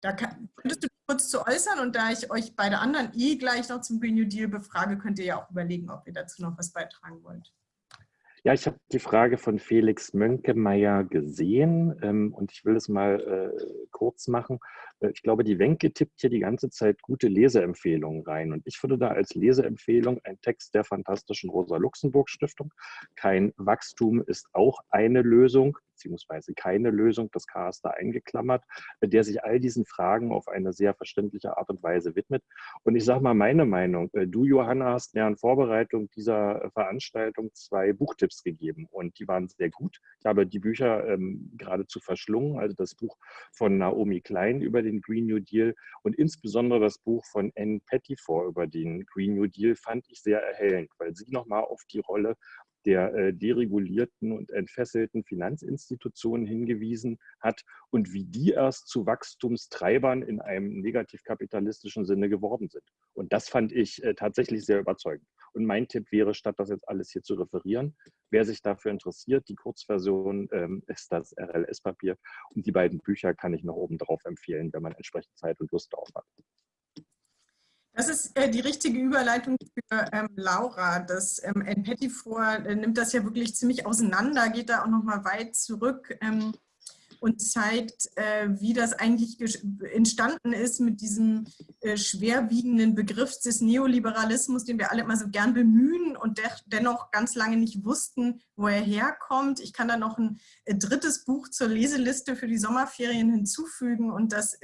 Da kann, könntest du kurz zu äußern und da ich euch beide anderen eh gleich noch zum Green New Deal befrage, könnt ihr ja auch überlegen, ob ihr dazu noch was beitragen wollt. Ja, ich habe die Frage von Felix Mönkemeyer gesehen ähm, und ich will es mal äh, kurz machen. Äh, ich glaube, die Wenke tippt hier die ganze Zeit gute Leseempfehlungen rein und ich würde da als Leseempfehlung ein Text der fantastischen Rosa-Luxemburg-Stiftung. Kein Wachstum ist auch eine Lösung beziehungsweise keine Lösung, das K da eingeklammert, der sich all diesen Fragen auf eine sehr verständliche Art und Weise widmet. Und ich sage mal meine Meinung, äh, du Johanna hast mir in Vorbereitung dieser Veranstaltung zwei Buchtipps gegeben und die waren sehr gut. Ich habe die Bücher ähm, geradezu verschlungen, also das Buch von Naomi Klein über den Green New Deal und insbesondere das Buch von Anne Pettifor über den Green New Deal fand ich sehr erhellend, weil sie nochmal auf die Rolle der äh, deregulierten und entfesselten Finanzinstitutionen hingewiesen hat und wie die erst zu Wachstumstreibern in einem negativkapitalistischen Sinne geworden sind. Und das fand ich äh, tatsächlich sehr überzeugend. Und mein Tipp wäre, statt das jetzt alles hier zu referieren, wer sich dafür interessiert, die Kurzversion ähm, ist das RLS-Papier und die beiden Bücher kann ich noch oben drauf empfehlen, wenn man entsprechend Zeit und Lust darauf hat. Das ist äh, die richtige Überleitung für ähm, Laura. Das ähm, Pettifor äh, nimmt das ja wirklich ziemlich auseinander, geht da auch noch mal weit zurück. Ähm, und zeigt, äh, wie das eigentlich entstanden ist mit diesem äh, schwerwiegenden Begriff des Neoliberalismus, den wir alle immer so gern bemühen und dennoch ganz lange nicht wussten, wo er herkommt. Ich kann da noch ein äh, drittes Buch zur Leseliste für die Sommerferien hinzufügen und das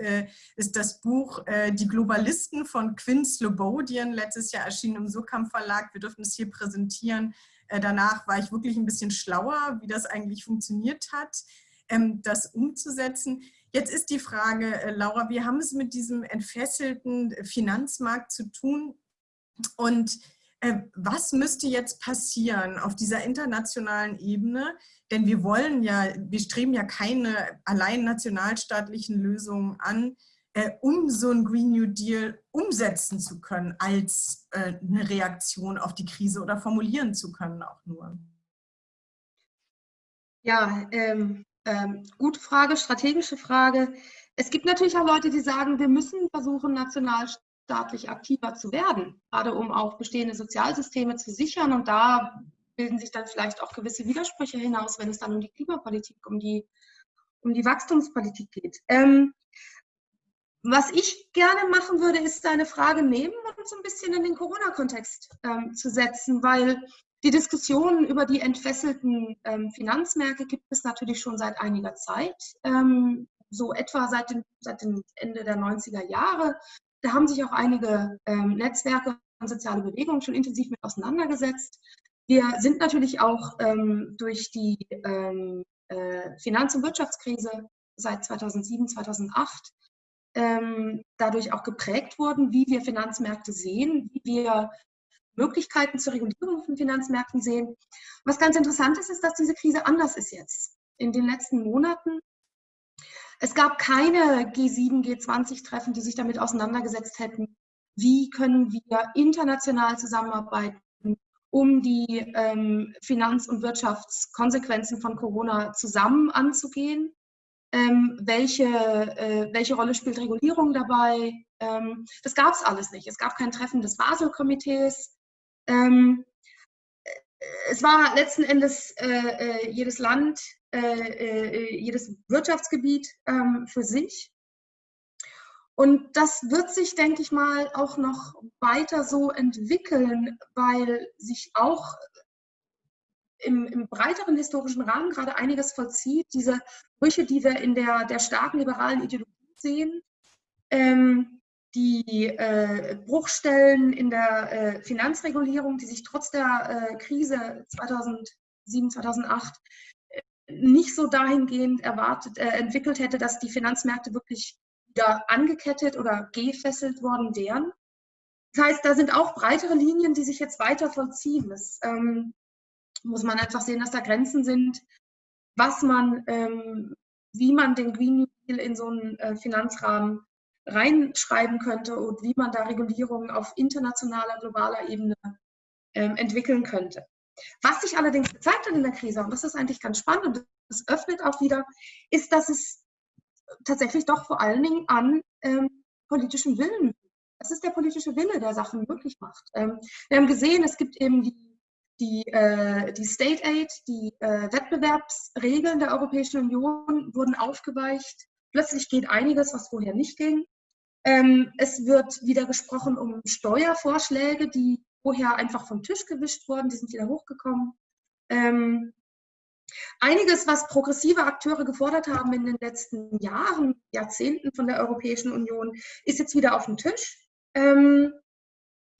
ist das Buch Die Globalisten von Quinn Slobodian, letztes Jahr erschienen im Surkamp Verlag. Wir dürfen es hier präsentieren. Danach war ich wirklich ein bisschen schlauer, wie das eigentlich funktioniert hat das umzusetzen. Jetzt ist die Frage, äh, Laura, wir haben es mit diesem entfesselten Finanzmarkt zu tun und äh, was müsste jetzt passieren auf dieser internationalen Ebene? Denn wir wollen ja, wir streben ja keine allein nationalstaatlichen Lösungen an, äh, um so einen Green New Deal umsetzen zu können als eine Reaktion auf die Krise oder formulieren zu können auch nur. Ja, ähm, ähm, gute Frage, strategische Frage. Es gibt natürlich auch Leute, die sagen, wir müssen versuchen, nationalstaatlich aktiver zu werden, gerade um auch bestehende Sozialsysteme zu sichern. Und da bilden sich dann vielleicht auch gewisse Widersprüche hinaus, wenn es dann um die Klimapolitik, um die, um die Wachstumspolitik geht. Ähm, was ich gerne machen würde, ist deine Frage nehmen und so ein bisschen in den Corona-Kontext ähm, zu setzen, weil die Diskussion über die entfesselten ähm, Finanzmärkte gibt es natürlich schon seit einiger Zeit, ähm, so etwa seit, den, seit dem Ende der 90er Jahre. Da haben sich auch einige ähm, Netzwerke und soziale Bewegungen schon intensiv mit auseinandergesetzt. Wir sind natürlich auch ähm, durch die ähm, äh, Finanz- und Wirtschaftskrise seit 2007, 2008 ähm, dadurch auch geprägt worden, wie wir Finanzmärkte sehen, wie wir Möglichkeiten zur Regulierung von Finanzmärkten sehen. Was ganz interessant ist, ist, dass diese Krise anders ist jetzt. In den letzten Monaten. Es gab keine G7, G20-Treffen, die sich damit auseinandergesetzt hätten, wie können wir international zusammenarbeiten, um die ähm, Finanz- und Wirtschaftskonsequenzen von Corona zusammen anzugehen. Ähm, welche, äh, welche Rolle spielt Regulierung dabei? Ähm, das gab es alles nicht. Es gab kein Treffen des Basel-Komitees. Ähm, äh, es war letzten Endes äh, äh jedes Land, äh, äh, jedes Wirtschaftsgebiet ähm, für sich. Und das wird sich, denke ich mal, auch noch weiter so entwickeln, weil sich auch im, im, breiteren historischen Rahmen gerade einiges vollzieht. Diese Brüche, die wir in der, der starken liberalen Ideologie sehen, ähm, die äh, Bruchstellen in der äh, Finanzregulierung, die sich trotz der äh, Krise 2007, 2008 äh, nicht so dahingehend erwartet, äh, entwickelt hätte, dass die Finanzmärkte wirklich wieder angekettet oder gefesselt worden wären. Das heißt, da sind auch breitere Linien, die sich jetzt weiter vollziehen. Das ähm, muss man einfach sehen, dass da Grenzen sind, was man, ähm, wie man den Green New Deal in so einen äh, Finanzrahmen reinschreiben könnte und wie man da Regulierungen auf internationaler, globaler Ebene ähm, entwickeln könnte. Was sich allerdings gezeigt hat in der Krise, und das ist eigentlich ganz spannend und das öffnet auch wieder, ist, dass es tatsächlich doch vor allen Dingen an ähm, politischem Willen. Es ist der politische Wille, der Sachen möglich macht. Ähm, wir haben gesehen, es gibt eben die, die, äh, die State Aid, die äh, Wettbewerbsregeln der Europäischen Union wurden aufgeweicht. Plötzlich geht einiges, was vorher nicht ging. Ähm, es wird wieder gesprochen um Steuervorschläge, die vorher einfach vom Tisch gewischt wurden, die sind wieder hochgekommen. Ähm, Einiges, was progressive Akteure gefordert haben in den letzten Jahren, Jahrzehnten von der Europäischen Union, ist jetzt wieder auf dem Tisch. Ähm,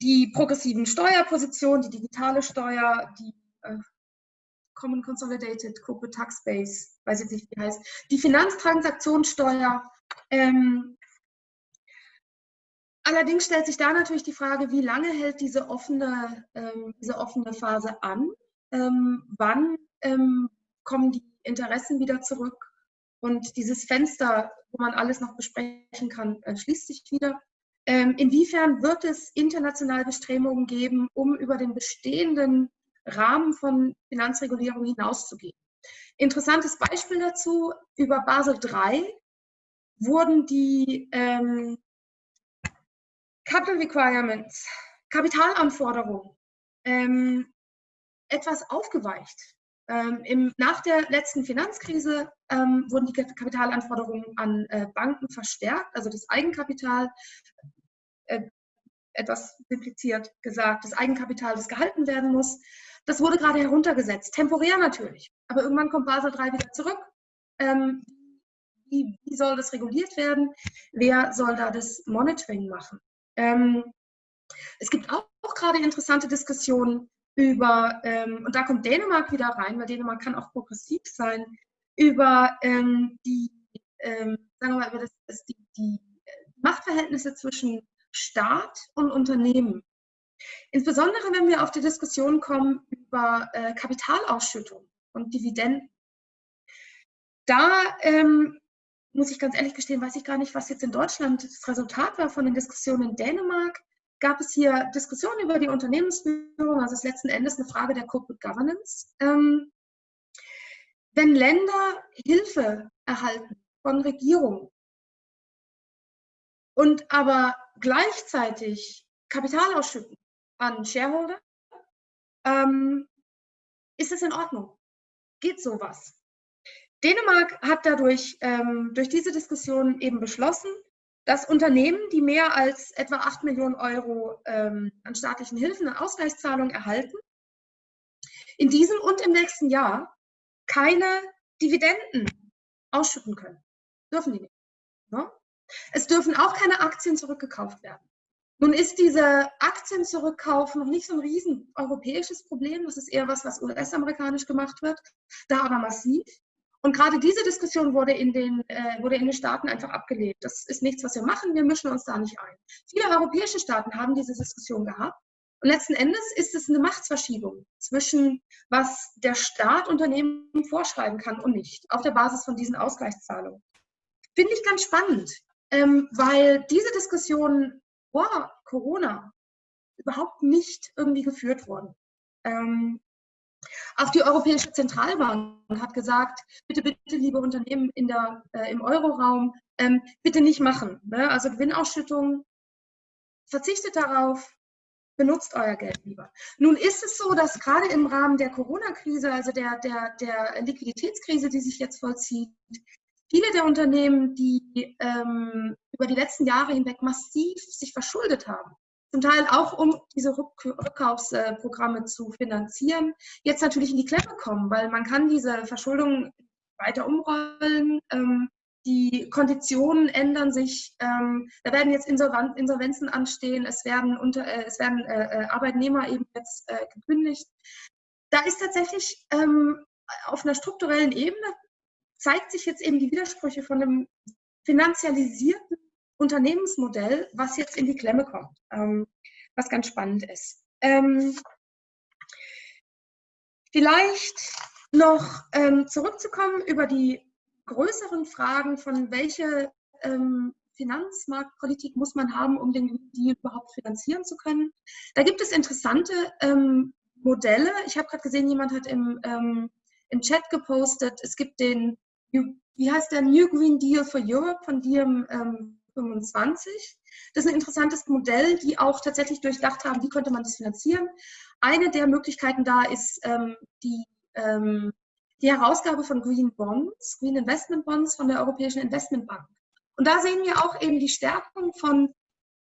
die progressiven Steuerpositionen, die digitale Steuer, die äh, Common Consolidated Corporate Tax Base, weiß ich nicht, wie heißt, die Finanztransaktionssteuer. Ähm, allerdings stellt sich da natürlich die Frage, wie lange hält diese offene, ähm, diese offene Phase an? Ähm, wann ähm, kommen die Interessen wieder zurück und dieses Fenster, wo man alles noch besprechen kann, äh, schließt sich wieder. Ähm, inwiefern wird es internationale Bestrebungen geben, um über den bestehenden Rahmen von Finanzregulierung hinauszugehen? Interessantes Beispiel dazu, über Basel III wurden die ähm, Capital Requirements, Kapitalanforderungen ähm, etwas aufgeweicht. Ähm, im, nach der letzten Finanzkrise ähm, wurden die Kapitalanforderungen an äh, Banken verstärkt, also das Eigenkapital, äh, etwas simpliziert gesagt, das Eigenkapital, das gehalten werden muss, das wurde gerade heruntergesetzt, temporär natürlich. Aber irgendwann kommt Basel III wieder zurück. Ähm, wie, wie, soll das reguliert werden? Wer soll da das Monitoring machen? Ähm, es gibt auch, auch gerade interessante Diskussionen über, ähm, und da kommt Dänemark wieder rein, weil Dänemark kann auch progressiv sein, über ähm, die, ähm, sagen wir mal, über das, das die, die Machtverhältnisse zwischen Staat und Unternehmen. Insbesondere wenn wir auf die Diskussion kommen über äh, Kapitalausschüttung und Dividenden. Da ähm, muss ich ganz ehrlich gestehen, weiß ich gar nicht, was jetzt in Deutschland das Resultat war von den Diskussionen in Dänemark gab es hier Diskussionen über die Unternehmensführung, also ist letzten Endes eine Frage der Corporate Governance. Ähm, wenn Länder Hilfe erhalten von Regierungen und aber gleichzeitig Kapital ausschütten an Shareholder, ähm, ist es in Ordnung? Geht sowas? Dänemark hat dadurch ähm, durch diese Diskussion eben beschlossen, dass Unternehmen, die mehr als etwa 8 Millionen Euro ähm, an staatlichen Hilfen und Ausgleichszahlungen erhalten, in diesem und im nächsten Jahr keine Dividenden ausschütten können. Dürfen die nicht. Ne? Es dürfen auch keine Aktien zurückgekauft werden. Nun ist diese Aktienzurückkauf noch nicht so ein riesen europäisches Problem. Das ist eher was, was US-amerikanisch gemacht wird, da aber massiv. Und gerade diese Diskussion wurde in, den, äh, wurde in den Staaten einfach abgelehnt. Das ist nichts, was wir machen, wir mischen uns da nicht ein. Viele europäische Staaten haben diese Diskussion gehabt. Und letzten Endes ist es eine Machtsverschiebung zwischen, was der Staat Unternehmen vorschreiben kann und nicht, auf der Basis von diesen Ausgleichszahlungen. Finde ich ganz spannend, ähm, weil diese Diskussion vor Corona überhaupt nicht irgendwie geführt wurden. Ähm, auch die Europäische Zentralbank hat gesagt, bitte, bitte, liebe Unternehmen in der, äh, im Euroraum, ähm, bitte nicht machen. Ne? Also Gewinnausschüttung, verzichtet darauf, benutzt euer Geld lieber. Nun ist es so, dass gerade im Rahmen der Corona-Krise, also der, der, der Liquiditätskrise, die sich jetzt vollzieht, viele der Unternehmen, die ähm, über die letzten Jahre hinweg massiv sich verschuldet haben. Zum Teil auch, um diese Rückkaufsprogramme zu finanzieren, jetzt natürlich in die Klemme kommen, weil man kann diese Verschuldung weiter umrollen. Ähm, die Konditionen ändern sich. Ähm, da werden jetzt Insolvenzen anstehen. Es werden, unter, äh, es werden äh, äh, Arbeitnehmer eben jetzt äh, gekündigt. Da ist tatsächlich ähm, auf einer strukturellen Ebene zeigt sich jetzt eben die Widersprüche von einem finanzialisierten Unternehmensmodell, was jetzt in die Klemme kommt, ähm, was ganz spannend ist. Ähm, vielleicht noch ähm, zurückzukommen über die größeren Fragen von welche ähm, Finanzmarktpolitik muss man haben, um den Deal überhaupt finanzieren zu können. Da gibt es interessante ähm, Modelle. Ich habe gerade gesehen, jemand hat im, ähm, im Chat gepostet, es gibt den, wie heißt der, New Green Deal for Europe von ähm, 25. Das ist ein interessantes Modell, die auch tatsächlich durchdacht haben, wie könnte man das finanzieren. Eine der Möglichkeiten da ist ähm, die ähm, die Herausgabe von Green Bonds, Green Investment Bonds von der Europäischen Investmentbank. Und da sehen wir auch eben die Stärkung von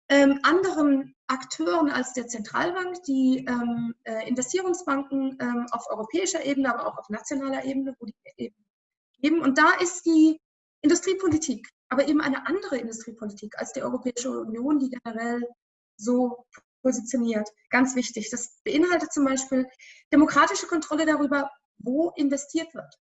ähm, anderen Akteuren als der Zentralbank, die ähm, äh, Investierungsbanken ähm, auf europäischer Ebene, aber auch auf nationaler Ebene, wo die eben geben. Und da ist die Industriepolitik, aber eben eine andere Industriepolitik als die Europäische Union, die generell so positioniert. Ganz wichtig. Das beinhaltet zum Beispiel demokratische Kontrolle darüber, wo investiert wird.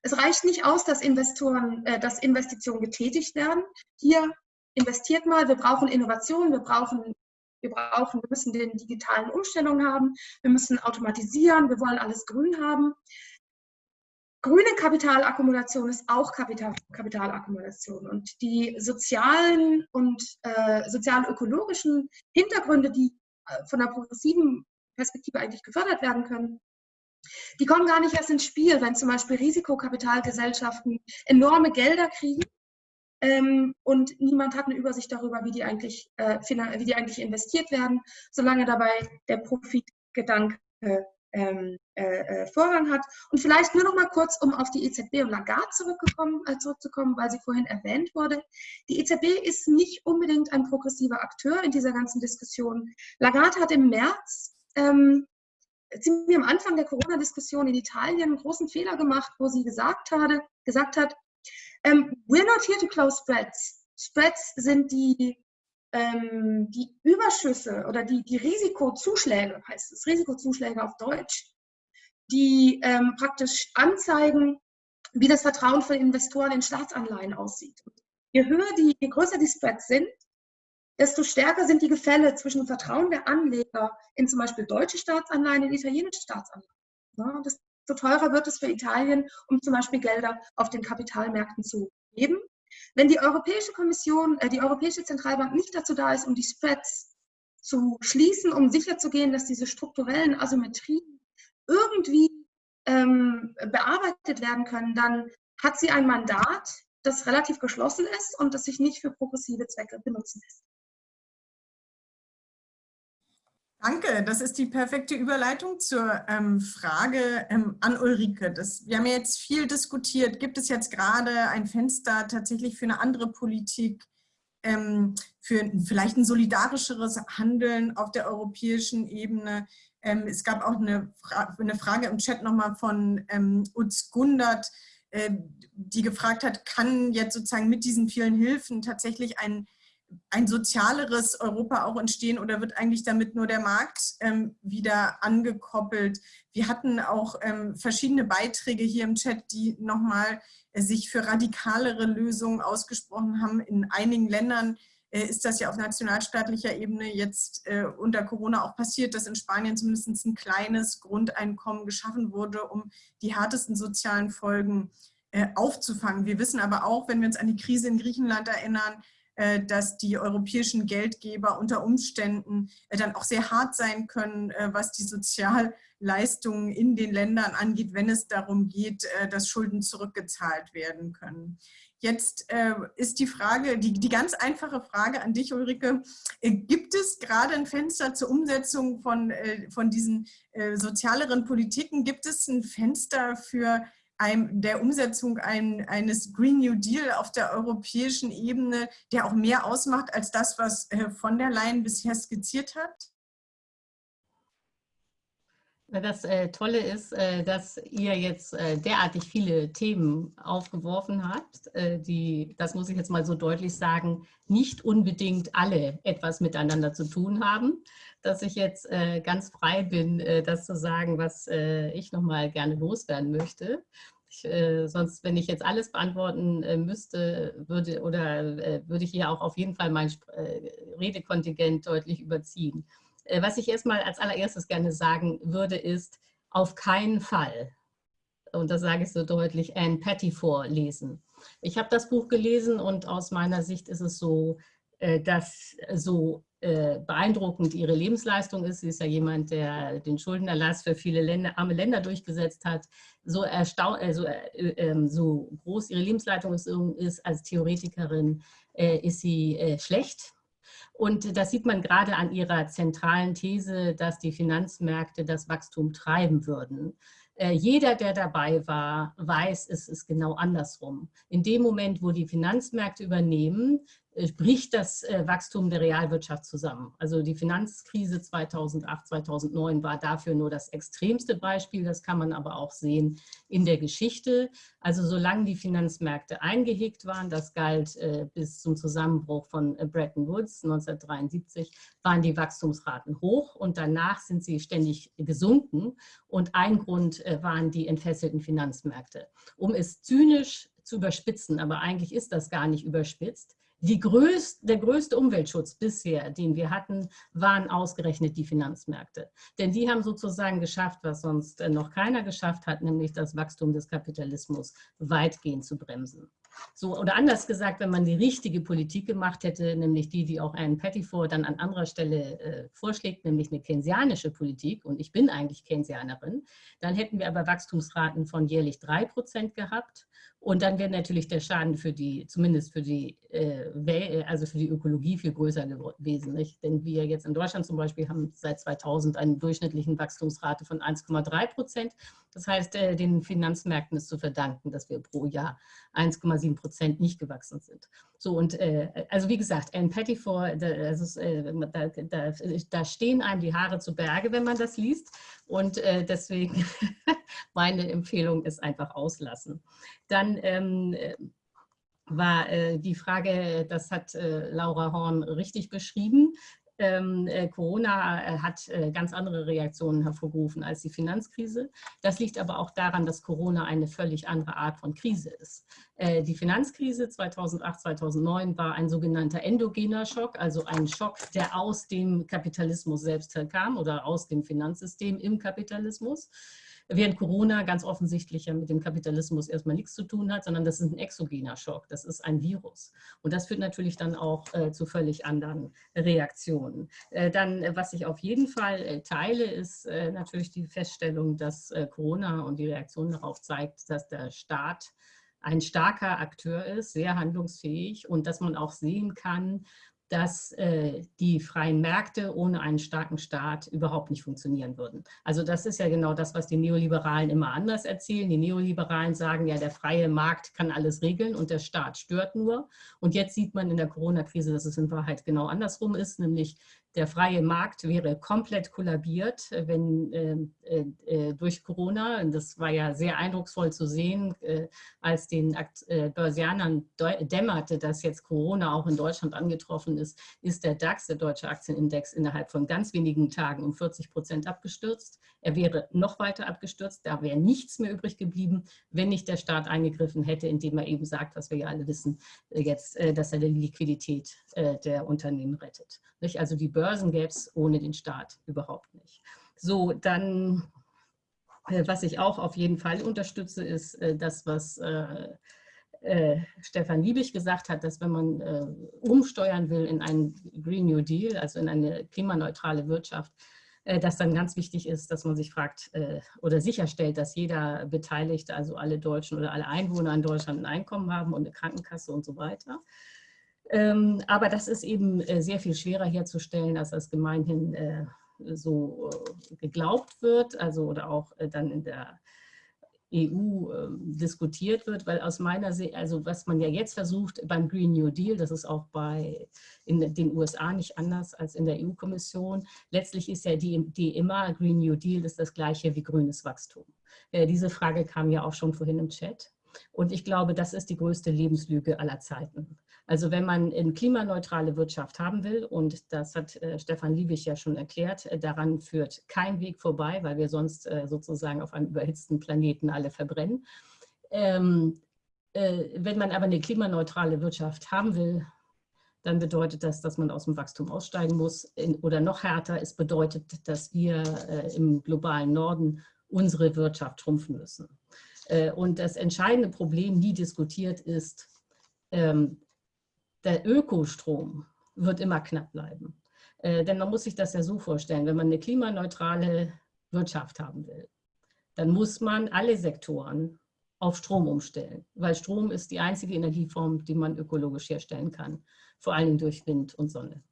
Es reicht nicht aus, dass Investoren, äh, dass Investitionen getätigt werden. Hier investiert mal, wir brauchen Innovation, wir brauchen, wir brauchen, wir müssen den digitalen Umstellungen haben, wir müssen automatisieren, wir wollen alles grün haben. Grüne Kapitalakkumulation ist auch Kapital, Kapitalakkumulation und die sozialen und äh, sozial-ökologischen Hintergründe, die äh, von der progressiven Perspektive eigentlich gefördert werden können, die kommen gar nicht erst ins Spiel, wenn zum Beispiel Risikokapitalgesellschaften enorme Gelder kriegen ähm, und niemand hat eine Übersicht darüber, wie die, eigentlich, äh, wie die eigentlich investiert werden, solange dabei der Profitgedanke ähm, äh, äh, Vorrang hat. Und vielleicht nur noch mal kurz, um auf die EZB und Lagarde zurückgekommen, äh, zurückzukommen, weil sie vorhin erwähnt wurde. Die EZB ist nicht unbedingt ein progressiver Akteur in dieser ganzen Diskussion. Lagarde hat im März ähm, ziemlich am Anfang der Corona-Diskussion in Italien einen großen Fehler gemacht, wo sie gesagt, hatte, gesagt hat, um, ähm, we're not here to close spreads. Spreads sind die, ähm, die Überschüsse oder die, die Risikozuschläge, heißt es, Risikozuschläge auf Deutsch, die ähm, praktisch anzeigen, wie das Vertrauen von Investoren in Staatsanleihen aussieht. Je höher die, je größer die Spreads sind, desto stärker sind die Gefälle zwischen dem Vertrauen der Anleger in zum Beispiel deutsche Staatsanleihen und italienische Staatsanleihen. Ja, desto teurer wird es für Italien, um zum Beispiel Gelder auf den Kapitalmärkten zu geben. Wenn die Europäische Kommission, äh, die Europäische Zentralbank nicht dazu da ist, um die Spreads zu schließen, um sicherzugehen, dass diese strukturellen Asymmetrien irgendwie ähm, bearbeitet werden können, dann hat sie ein Mandat, das relativ geschlossen ist und das sich nicht für progressive Zwecke benutzen lässt. Danke, das ist die perfekte Überleitung zur ähm, Frage ähm, an Ulrike. Das, wir haben ja jetzt viel diskutiert. Gibt es jetzt gerade ein Fenster tatsächlich für eine andere Politik, ähm, für vielleicht ein solidarischeres Handeln auf der europäischen Ebene? Ähm, es gab auch eine, Fra eine, Frage im Chat nochmal von ähm, Utz Gundert, äh, die gefragt hat, kann jetzt sozusagen mit diesen vielen Hilfen tatsächlich ein ein sozialeres Europa auch entstehen oder wird eigentlich damit nur der Markt ähm, wieder angekoppelt? Wir hatten auch ähm, verschiedene Beiträge hier im Chat, die nochmal äh, sich für radikalere Lösungen ausgesprochen haben. In einigen Ländern äh, ist das ja auf nationalstaatlicher Ebene jetzt äh, unter Corona auch passiert, dass in Spanien zumindest ein kleines Grundeinkommen geschaffen wurde, um die härtesten sozialen Folgen äh, aufzufangen. Wir wissen aber auch, wenn wir uns an die Krise in Griechenland erinnern, dass die europäischen Geldgeber unter Umständen äh, dann auch sehr hart sein können, äh, was die Sozialleistungen in den Ländern angeht, wenn es darum geht, dass Schulden zurückgezahlt werden können. Jetzt ist die Frage, die, die ganz einfache Frage an dich, Ulrike, gibt es gerade ein Fenster zur Umsetzung von, von diesen sozialeren Politiken? Gibt es ein Fenster für ein, der Umsetzung ein, eines Green New Deal auf der europäischen Ebene, der auch mehr ausmacht als das, was äh, von der Leyen bisher skizziert hat? Das äh, Tolle ist, äh, dass ihr jetzt äh, derartig viele Themen aufgeworfen habt, äh, die, das muss ich jetzt mal so deutlich sagen, nicht unbedingt alle etwas miteinander zu tun haben, dass ich jetzt äh, ganz frei bin, äh, das zu sagen, was ich nochmal gerne loswerden möchte. Ich, sonst, wenn ich jetzt alles beantworten müsste, würde, oder würde ich hier auch auf jeden Fall mein Redekontingent deutlich überziehen. Äh, was ich erstmal als allererstes gerne sagen würde, ist auf keinen Fall, und das sage ich so deutlich, Anne Patty vorlesen. Ich habe das Buch gelesen und aus meiner Sicht ist es so, äh, dass so äh, beeindruckend ihre Lebensleistung ist. Sie ist ja jemand, der den Schuldenerlass für viele Länder, arme Länder durchgesetzt hat. So, also, so groß ihre Lebensleitung ist, als Theoretikerin, ist sie schlecht und das sieht man gerade an ihrer zentralen These, dass die Finanzmärkte das Wachstum treiben würden. Äh, jeder, der dabei war, weiß, es ist genau andersrum. In dem Moment, wo die Finanzmärkte übernehmen, bricht das äh, Wachstum der Realwirtschaft zusammen. Also die Finanzkrise 2008, 2009 war dafür nur das extremste Beispiel. Das kann man aber auch sehen in der Geschichte. Also solange die Finanzmärkte eingehegt waren, das galt äh, bis zum Zusammenbruch von Bretton Woods 1973, waren die Wachstumsraten hoch und danach sind sie ständig gesunken. Und ein Grund waren die entfesselten Finanzmärkte. Um es zynisch zu überspitzen, aber eigentlich ist das gar nicht überspitzt, größte, der größte Umweltschutz bisher, den wir hatten, waren ausgerechnet die Finanzmärkte. Denn die haben sozusagen geschafft, was sonst äh, noch keiner geschafft hat, nämlich das Wachstum des Kapitalismus weitgehend zu bremsen. So, oder anders gesagt, wenn man die richtige Politik gemacht hätte, nämlich die, die auch Anne Pettiford dann an anderer Stelle äh, vorschlägt, nämlich eine keynesianische Politik, und ich bin eigentlich Keynesianerin, dann hätten wir aber Wachstumsraten von jährlich drei Prozent gehabt und dann wäre natürlich der Schaden für die, zumindest für die, äh, also für die Ökologie viel größer gewesen. Nicht? Denn wir jetzt in Deutschland zum Beispiel haben seit 2000 eine durchschnittliche Wachstumsrate von 1,3 Prozent. Das heißt, äh, den Finanzmärkten ist zu verdanken, dass wir pro Jahr 1,7 Prozent nicht gewachsen sind. So und äh, also wie gesagt, Anne Pettiford, da, ist, äh, da, da, da, stehen einem die Haare zu Berge, wenn man das liest. Und äh, deswegen <laughs> meine Empfehlung ist einfach auslassen. Dann ähm, war äh, die Frage, das hat äh, Laura Horn richtig beschrieben, ähm, äh, Corona äh, hat äh, ganz andere Reaktionen hervorgerufen als die Finanzkrise. Das liegt aber auch daran, dass Corona eine völlig andere Art von Krise ist. Äh, die Finanzkrise 2008, 2009 war ein sogenannter endogener Schock, also ein Schock, der aus dem Kapitalismus selbst kam oder aus dem Finanzsystem im Kapitalismus während Corona ganz offensichtlich ja mit dem Kapitalismus erstmal nichts zu tun hat, sondern das ist ein exogener Schock, das ist ein Virus. Und das führt natürlich dann auch äh, zu völlig anderen Reaktionen. Äh, dann, äh, was ich auf jeden Fall äh, teile, ist äh, natürlich die Feststellung, dass äh, Corona und die Reaktion darauf zeigt, dass der Staat ein starker Akteur ist, sehr handlungsfähig und dass man auch sehen kann, dass äh, die freien Märkte ohne einen starken Staat überhaupt nicht funktionieren würden. Also das ist ja genau das, was die Neoliberalen immer anders erzählen. Die Neoliberalen sagen ja, der freie Markt kann alles regeln und der Staat stört nur. Und jetzt sieht man in der Corona-Krise, dass es in Wahrheit genau andersrum ist, nämlich der freie Markt wäre komplett kollabiert, äh, wenn äh, äh, äh, durch Corona, und das war ja sehr eindrucksvoll zu sehen, äh, als den äh, Börsianern dämmerte, dass jetzt Corona auch in Deutschland angetroffen ist, ist der DAX, der Deutsche Aktienindex, innerhalb von ganz wenigen Tagen um 40 Prozent abgestürzt. Er wäre noch weiter abgestürzt, da wäre nichts mehr übrig geblieben, wenn nicht der Staat eingegriffen hätte, indem er eben sagt, was wir ja alle wissen, jetzt, dass er die Liquidität der Unternehmen rettet. Also die Börsen gäbe es ohne den Staat überhaupt nicht. So, dann, äh, was ich auch auf jeden Fall unterstütze, ist äh, das, was äh, Stefan Liebig gesagt hat, dass wenn man umsteuern will in einen Green New Deal, also in eine klimaneutrale Wirtschaft, dass dann ganz wichtig ist, dass man sich fragt oder sicherstellt, dass jeder Beteiligte, also alle Deutschen oder alle Einwohner in Deutschland ein Einkommen haben und eine Krankenkasse und so weiter. Ähm, aber das ist eben äh, sehr viel schwerer herzustellen, als das gemeinhin äh, so äh, geglaubt wird, also oder auch dann in der EU äh, diskutiert wird, weil aus meiner Sicht, also was man ja jetzt versucht beim Green New Deal, das ist auch bei in den USA nicht anders als in der EU-Kommission, letztlich ist ja die, die immer, Green New Deal ist das gleiche wie grünes Wachstum. Diese Frage kam ja auch schon vorhin im Chat. Und ich glaube, das ist die größte Lebenslüge aller Zeiten. Also wenn man eine klimaneutrale Wirtschaft haben will, und das hat äh, Stefan Liebig ja schon erklärt, äh, daran führt kein Weg vorbei, weil wir sonst äh, sozusagen auf einem überhitzten Planeten alle verbrennen. Ähm, äh, wenn man aber eine klimaneutrale Wirtschaft haben will, dann bedeutet das, dass man aus dem Wachstum aussteigen muss. In, oder noch härter, es bedeutet, dass wir äh, im globalen Norden unsere Wirtschaft trumpfen müssen. Äh, und das entscheidende Problem, nie diskutiert, ist, ähm, der Ökostrom wird immer knapp bleiben. Äh, denn man muss sich das ja so vorstellen, wenn man eine klimaneutrale Wirtschaft haben will, dann muss man alle Sektoren auf Strom umstellen, weil Strom ist die einzige Energieform, die man ökologisch herstellen kann, vor allem durch Wind und Sonne.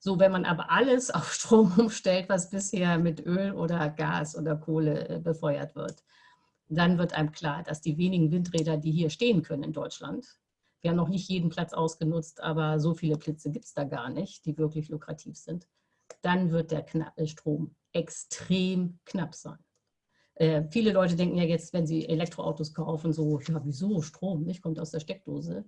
So, wenn man aber alles <laughs> auf Strom umstellt, was bisher mit Öl oder Gas oder Kohle äh, befeuert wird, dann wird einem klar, dass die wenigen Windräder, die hier stehen können in Deutschland, wir haben noch nicht jeden Platz ausgenutzt, aber so viele Plätze gibt es da gar nicht, die wirklich lukrativ sind. Dann wird der äh, Strom extrem knapp sein. Äh, viele Leute denken ja jetzt, wenn sie Elektroautos kaufen, so, ja, wieso Strom, nicht? Kommt aus der Steckdose.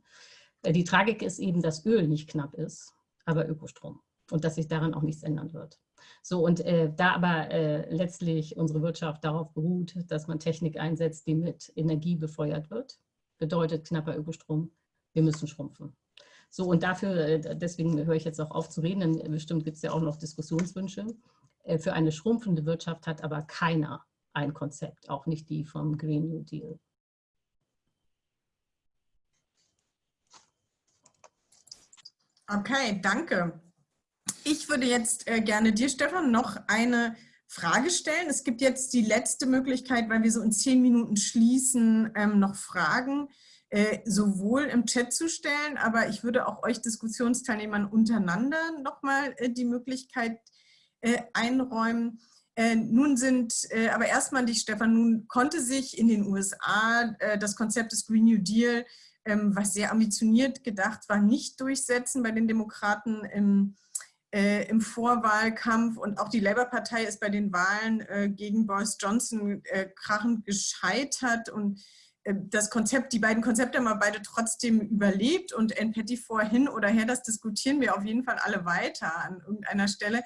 Äh, die Tragik ist eben, dass Öl nicht knapp ist, aber Ökostrom. Und dass sich daran auch nichts ändern wird. So, und äh, da aber äh, letztlich unsere Wirtschaft darauf beruht, dass man Technik einsetzt, die mit Energie befeuert wird, bedeutet knapper Ökostrom, wir müssen schrumpfen. So, und dafür, äh, deswegen höre ich jetzt auch auf zu reden, denn bestimmt gibt es ja auch noch Diskussionswünsche. Äh, für eine schrumpfende Wirtschaft hat aber keiner ein Konzept, auch nicht die vom Green New Deal. Okay, danke. Ich würde jetzt äh, gerne dir, Stefan, noch eine Frage stellen. Es gibt jetzt die letzte Möglichkeit, weil wir so in zehn Minuten schließen, ähm, noch Fragen äh, sowohl im Chat zu stellen, aber ich würde auch euch Diskussionsteilnehmern untereinander nochmal äh, die Möglichkeit äh, einräumen. Äh, nun sind, äh, aber erstmal dich, Stefan, nun konnte sich in den USA das Konzept des Green New Deal, ähm, was sehr ambitioniert gedacht war, nicht durchsetzen bei den Demokraten im, im Vorwahlkampf und auch die Labour-Partei ist bei den Wahlen gegen Boris Johnson krachend gescheitert und das Konzept, die beiden Konzepte haben wir beide trotzdem überlebt und NPETI vorhin oder her, das diskutieren wir auf jeden Fall alle weiter an irgendeiner Stelle.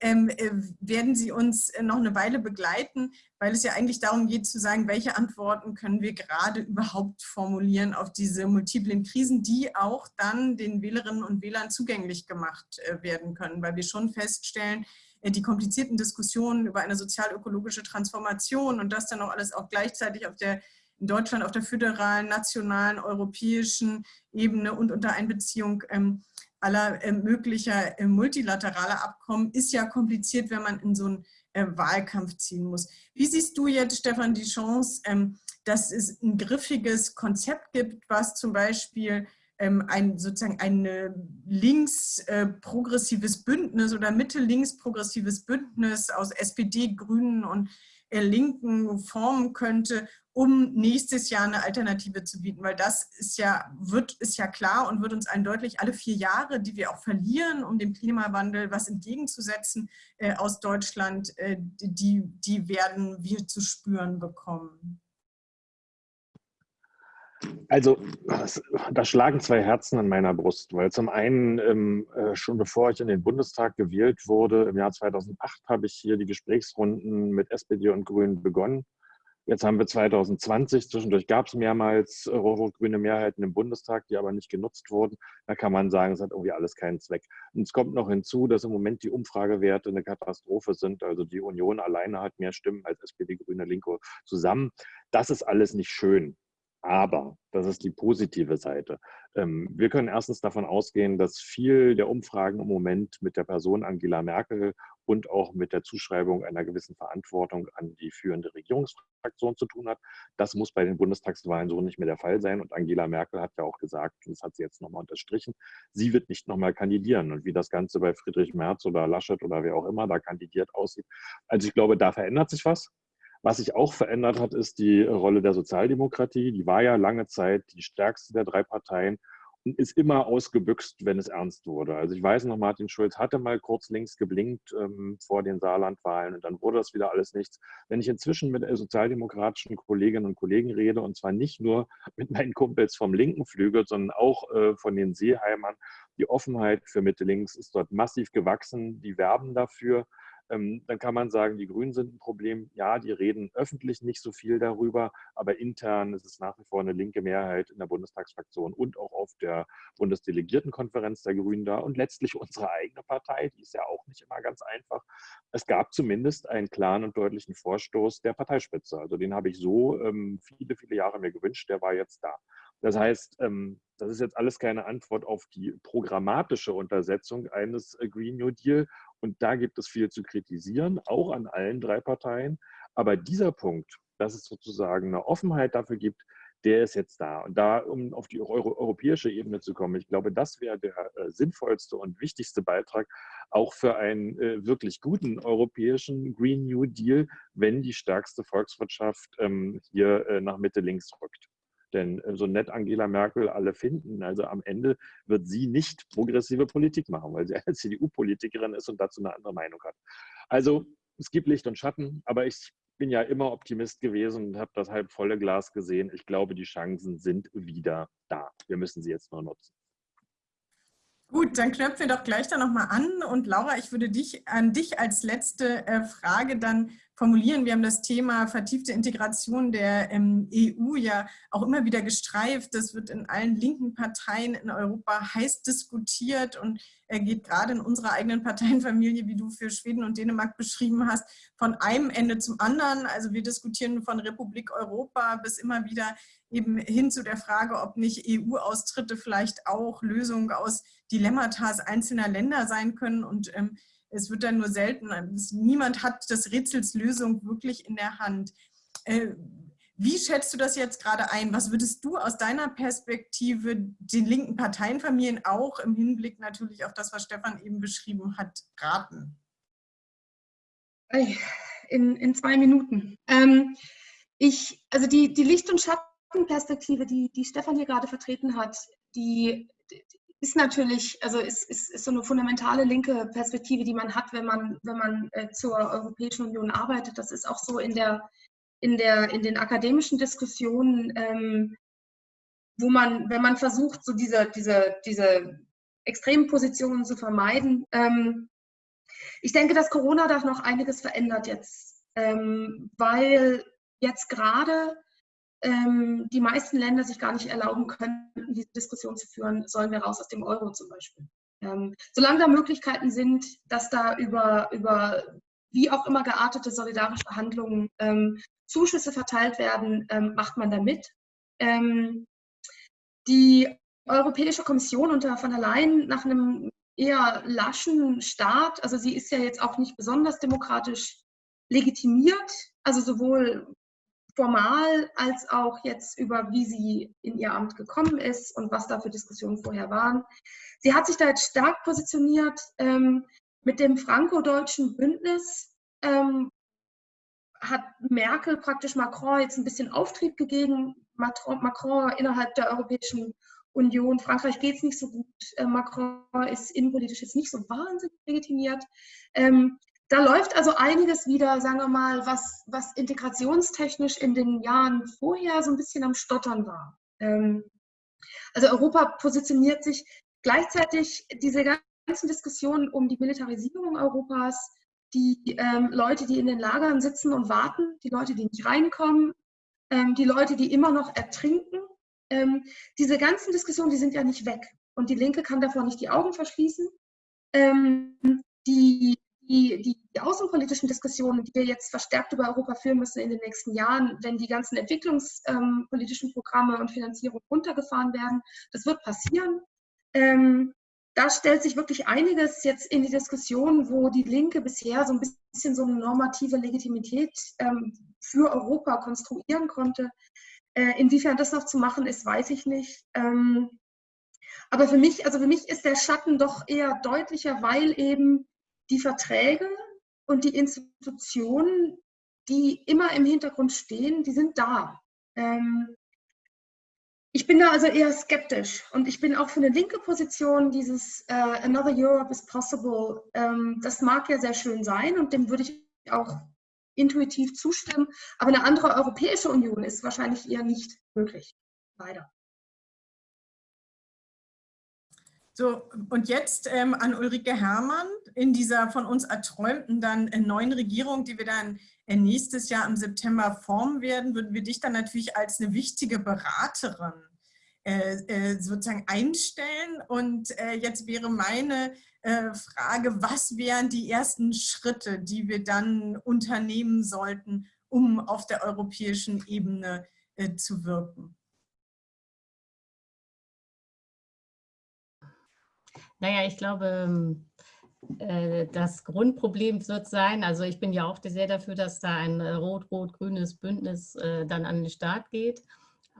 Ähm, äh, werden Sie uns noch eine Weile begleiten, weil es ja eigentlich darum geht zu sagen, welche Antworten können wir gerade überhaupt formulieren auf diese multiplen Krisen, die auch dann den Wählerinnen und Wählern zugänglich gemacht äh, werden können, weil wir schon feststellen, äh, die komplizierten Diskussionen über eine sozial-ökologische Transformation und das dann auch alles auch gleichzeitig auf der in Deutschland auf der föderalen, nationalen, europäischen Ebene und unter Einbeziehung ähm, aller äh, möglicher äh, multilateraler Abkommen ist ja kompliziert, wenn man in so einen äh, Wahlkampf ziehen muss. Wie siehst du jetzt, Stefan, die Chance, ähm, dass es ein griffiges Konzept gibt, was zum Beispiel ähm, ein sozusagen ein links äh, progressives Bündnis oder mitte-links progressives Bündnis aus SPD, Grünen und äh, Linken formen könnte, um nächstes Jahr eine Alternative zu bieten, weil das ist ja, wird, ist ja klar und wird uns eindeutig alle vier Jahre, die wir auch verlieren, um dem Klimawandel was entgegenzusetzen äh, aus Deutschland, äh, die, die werden wir zu spüren bekommen. Also, da schlagen zwei Herzen an meiner Brust, weil zum einen, ähm, äh, schon bevor ich in den Bundestag gewählt wurde, im Jahr 2008 habe ich hier die Gesprächsrunden mit SPD und Grünen begonnen Jetzt haben wir 2020, zwischendurch gab es mehrmals äh, rot-grüne Mehrheiten im Bundestag, die aber nicht genutzt wurden. Da kann man sagen, es hat irgendwie alles keinen Zweck. Und es kommt noch hinzu, dass im Moment die Umfragewerte eine Katastrophe sind. Also die Union alleine hat mehr Stimmen als SPD, Grüne, Linke zusammen. Das ist alles nicht schön. Aber, das ist die positive Seite. Ähm, wir können erstens davon ausgehen, dass viel der Umfragen im Moment mit der Person Angela Merkel und auch mit der Zuschreibung einer gewissen Verantwortung an die führende Regierungsfraktion zu tun hat. Das muss bei den Bundestagswahlen so nicht mehr der Fall sein. Und Angela Merkel hat ja auch gesagt, und das hat sie jetzt nochmal unterstrichen, sie wird nicht nochmal kandidieren. Und wie das Ganze bei Friedrich Merz oder Laschet oder wer auch immer da kandidiert aussieht. Also ich glaube, da verändert sich was. Was sich auch verändert hat, ist die Rolle der Sozialdemokratie. Die war ja lange Zeit die stärkste der drei Parteien und ist immer ausgebüxt, wenn es ernst wurde. Also ich weiß noch, Martin Schulz hatte mal kurz links geblinkt ähm, vor den Saarlandwahlen und dann wurde das wieder alles nichts. Wenn ich inzwischen mit sozialdemokratischen Kolleginnen und Kollegen rede und zwar nicht nur <laughs> mit meinen Kumpels vom linken Flügel, sondern auch äh, von den Seeheimern, die Offenheit für Mitte-Links ist dort massiv gewachsen. Die werben dafür. Ähm, dann kann man sagen, die Grünen sind ein Problem. Ja, die reden öffentlich nicht so viel darüber, aber intern ist es nach wie vor eine linke Mehrheit in der Bundestagsfraktion und auch auf der Bundesdelegiertenkonferenz der Grünen da und letztlich <laughs> unsere eigene Partei, die ist ja auch nicht immer ganz einfach. Es gab zumindest einen klaren und deutlichen Vorstoß der Parteispitze. Also den habe ich so ähm, viele, viele Jahre mir gewünscht, der war jetzt da. Das heißt, ähm, das ist jetzt alles keine Antwort auf die programmatische Untersetzung eines äh, Green New Deal. Und da gibt es viel zu kritisieren, auch an allen drei Parteien. Aber dieser Punkt, dass es sozusagen eine Offenheit dafür gibt, der ist jetzt da. Und da, um auf die Euro europäische Ebene zu kommen, ich glaube, das wäre der äh, sinnvollste und wichtigste Beitrag auch für einen äh, wirklich guten europäischen Green New Deal, wenn die stärkste Volkswirtschaft ähm, hier äh, nach Mitte links rückt. Denn äh, so nett Angela Merkel alle finden, also am Ende wird sie nicht progressive Politik machen, weil sie eine <laughs> CDU-Politikerin ist und dazu eine andere Meinung hat. Also es gibt Licht und Schatten, aber ich bin ja immer Optimist gewesen und habe das halb volle Glas gesehen. Ich glaube, die Chancen sind wieder da. Wir müssen sie jetzt nur nutzen. Gut, dann knöpfen wir doch gleich da nochmal an. Und Laura, ich würde dich an dich als letzte äh, Frage dann formulieren. Wir haben das Thema vertiefte Integration der ähm, EU ja auch immer wieder gestreift. Das wird in allen linken Parteien in Europa heiß diskutiert und er geht gerade in unserer eigenen Parteienfamilie, wie du für Schweden und Dänemark beschrieben hast, von einem Ende zum anderen. Also wir diskutieren von Republik Europa bis immer wieder eben hin zu der Frage, ob nicht EU-Austritte vielleicht auch Lösungen aus Dilemmata einzelner Länder sein können. Und ähm, es wird dann nur selten, niemand hat das Rätsels Lösung wirklich in der Hand. Äh, wie schätzt du das jetzt gerade ein? Was würdest du aus deiner Perspektive den linken Parteienfamilien auch im Hinblick natürlich auf das, was Stefan eben beschrieben hat, raten? In, in zwei Minuten. Ähm, ich, also die, die Licht- und Schattenperspektive, die, die Stefan hier gerade vertreten hat, die, ist natürlich, also ist, ist, ist so eine fundamentale linke Perspektive, die man hat, wenn man, wenn man äh, zur Europäischen Union arbeitet. Das ist auch so in, der, in, der, in den akademischen Diskussionen, ähm, wo man, wenn man versucht, so diese, diese, diese extremen Positionen zu vermeiden. Ähm, ich denke, dass Corona da noch einiges verändert jetzt, ähm, weil jetzt gerade ähm, die meisten Länder sich gar nicht erlauben können, diese Diskussion zu führen, sollen wir raus aus dem Euro zum Beispiel. Ähm, solange da Möglichkeiten sind, dass da über, über wie auch immer geartete solidarische Handlungen ähm, Zuschüsse verteilt werden, ähm, macht man da mit. Ähm, die Europäische Kommission unter von der Leyen nach einem eher laschen Start, also sie ist ja jetzt auch nicht besonders demokratisch legitimiert, also sowohl formal als auch jetzt über, wie sie in ihr Amt gekommen ist und was da für Diskussionen vorher waren. Sie hat sich da jetzt stark positioniert ähm, mit dem franco-deutschen Bündnis. Ähm, hat Merkel praktisch Macron jetzt ein bisschen Auftrieb gegeben. Macron, innerhalb der Europäischen Union, Frankreich geht es nicht so gut. Äh, Macron ist innenpolitisch jetzt nicht so wahnsinnig legitimiert. Ähm, da läuft also einiges wieder, sagen wir mal, was, was integrationstechnisch in den Jahren vorher so ein bisschen am Stottern war. Ähm, also Europa positioniert sich gleichzeitig diese ganzen Diskussionen um die Militarisierung Europas, die ähm, Leute, die in den Lagern sitzen und warten, die Leute, die nicht reinkommen, ähm, die Leute, die immer noch ertrinken. Ähm, diese ganzen Diskussionen, die sind ja nicht weg. Und die Linke kann davor nicht die Augen verschließen. Ähm, die die, die, außenpolitischen Diskussionen, die wir jetzt verstärkt über Europa führen müssen in den nächsten Jahren, wenn die ganzen entwicklungspolitischen ähm, Programme und Finanzierung runtergefahren werden, das wird passieren. Ähm, da stellt sich wirklich einiges jetzt in die Diskussion, wo die Linke bisher so ein bisschen so eine normative Legitimität ähm, für Europa konstruieren konnte. Äh, inwiefern das noch zu machen ist, weiß ich nicht. Ähm, aber für mich, also für mich ist der Schatten doch eher deutlicher, weil eben die Verträge und die Institutionen, die immer im Hintergrund stehen, die sind da. Ähm, ich bin da also eher skeptisch und ich bin auch für eine linke Position, dieses äh, Another Europe is possible, ähm, das mag ja sehr schön sein und dem würde ich auch intuitiv zustimmen, aber eine andere Europäische Union ist wahrscheinlich eher nicht möglich, leider. So, und jetzt ähm, an Ulrike Herrmann in dieser von uns erträumten dann äh, neuen Regierung, die wir dann äh, nächstes Jahr im September formen werden, würden wir dich dann natürlich als eine wichtige Beraterin äh, äh sozusagen einstellen. Und äh, jetzt wäre meine äh, Frage, was wären die ersten Schritte, die wir dann unternehmen sollten, um auf der europäischen Ebene zu wirken? Naja, ich glaube, äh, das Grundproblem wird sein, also ich bin ja auch sehr dafür, dass da ein äh, rot-rot-grünes Bündnis äh, dann an den Start geht.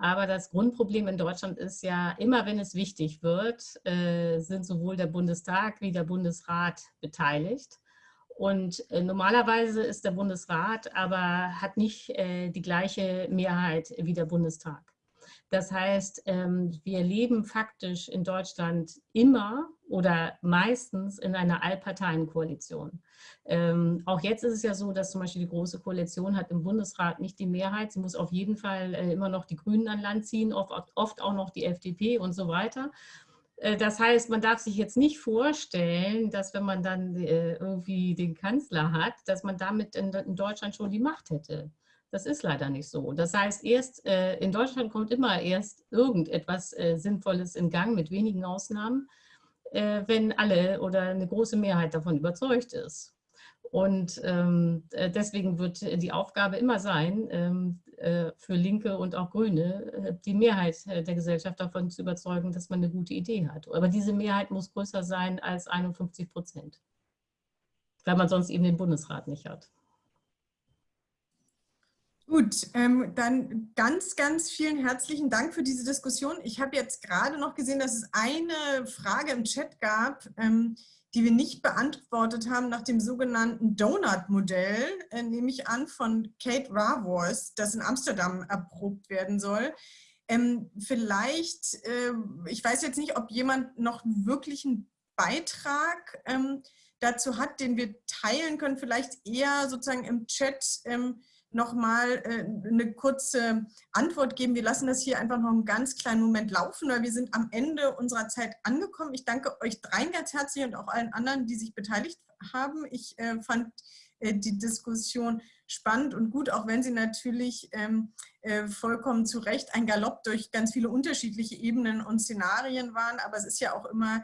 Aber das Grundproblem in Deutschland ist ja, immer wenn es wichtig wird, sind sowohl der Bundestag wie der Bundesrat beteiligt. Und normalerweise ist der Bundesrat aber hat nicht die gleiche Mehrheit wie der Bundestag. Das heißt, ähm, wir leben faktisch in Deutschland immer oder meistens in einer Allparteienkoalition. Ähm, auch jetzt ist es ja so, dass zum Beispiel die Große Koalition hat im Bundesrat nicht die Mehrheit. Sie muss auf jeden Fall äh, immer noch die Grünen an Land ziehen, oft, auch noch die FDP und so weiter. Äh, das heißt, man darf sich jetzt nicht vorstellen, dass wenn man dann äh, irgendwie den Kanzler hat, dass man damit in Deutschland schon die Macht hätte. Das ist leider nicht so. Das heißt, erst äh, in Deutschland kommt immer erst irgendetwas äh, Sinnvolles in Gang, mit wenigen Ausnahmen, äh, wenn alle oder eine große Mehrheit davon überzeugt ist. Und ähm, äh, deswegen wird die Aufgabe immer sein, ähm, äh, für Linke und auch Grüne, äh, die Mehrheit der Gesellschaft davon zu überzeugen, dass man eine gute Idee hat. Aber diese Mehrheit muss größer sein als 51 Prozent, weil man sonst eben den Bundesrat nicht hat. Gut, ähm, dann ganz, ganz vielen herzlichen Dank für diese Diskussion. Ich habe jetzt gerade noch gesehen, dass es eine Frage im Chat gab, ähm, die wir nicht beantwortet haben nach dem sogenannten Donut-Modell, äh, nehme ich an, von Kate Ravors, das in Amsterdam erprobt werden soll. Ähm, vielleicht, äh, ich weiß jetzt nicht, ob jemand noch wirklich einen Beitrag ähm, dazu hat, den wir teilen können, vielleicht eher sozusagen im Chat ähm, nochmal äh, eine kurze Antwort geben. Wir lassen das hier einfach noch einen ganz kleinen Moment laufen, weil wir sind am Ende unserer Zeit angekommen. Ich danke euch dreien ganz herzlich und auch allen anderen, die sich beteiligt haben. Ich äh, fand äh, die Diskussion spannend und gut, auch wenn sie natürlich ähm, äh, vollkommen zu Recht ein Galopp durch ganz viele unterschiedliche Ebenen und Szenarien waren. Aber es ist ja auch immer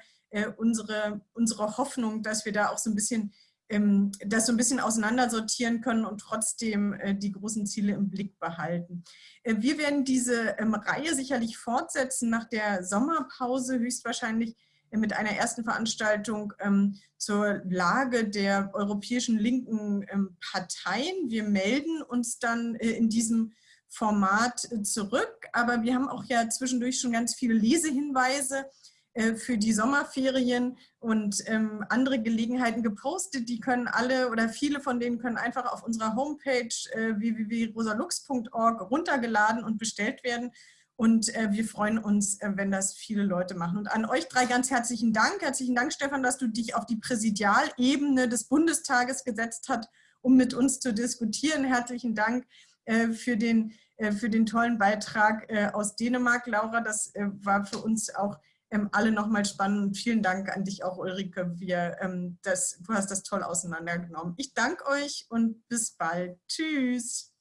unsere, unsere Hoffnung, dass wir da auch so ein bisschen das so ein bisschen auseinandersortieren können und trotzdem äh, die großen Ziele im Blick behalten. Äh, wir werden diese ähm, Reihe sicherlich fortsetzen nach der Sommerpause, höchstwahrscheinlich äh, mit einer ersten Veranstaltung ähm, zur Lage der europäischen linken Parteien. Wir melden uns dann in diesem Format zurück, aber wir haben auch ja zwischendurch schon ganz viele Lesehinweise äh, für die Sommerferien und ähm, andere Gelegenheiten gepostet. Die können alle oder viele von denen können einfach auf unserer Homepage äh, www.rosalux.org runtergeladen und bestellt werden. Und äh, wir freuen uns, äh, wenn das viele Leute machen. Und an euch drei ganz herzlichen Dank. Herzlichen Dank, Stefan, dass du dich auf die Präsidialebene des Bundestages gesetzt hast, um mit uns zu diskutieren. Herzlichen Dank äh, für den, äh, für den tollen Beitrag aus Dänemark, Laura. Das war für uns auch ähm, alle nochmal spannend. Vielen Dank an dich auch, Ulrike. Wir, ähm, das, du hast das toll auseinandergenommen. Ich danke euch und bis bald. Tschüss.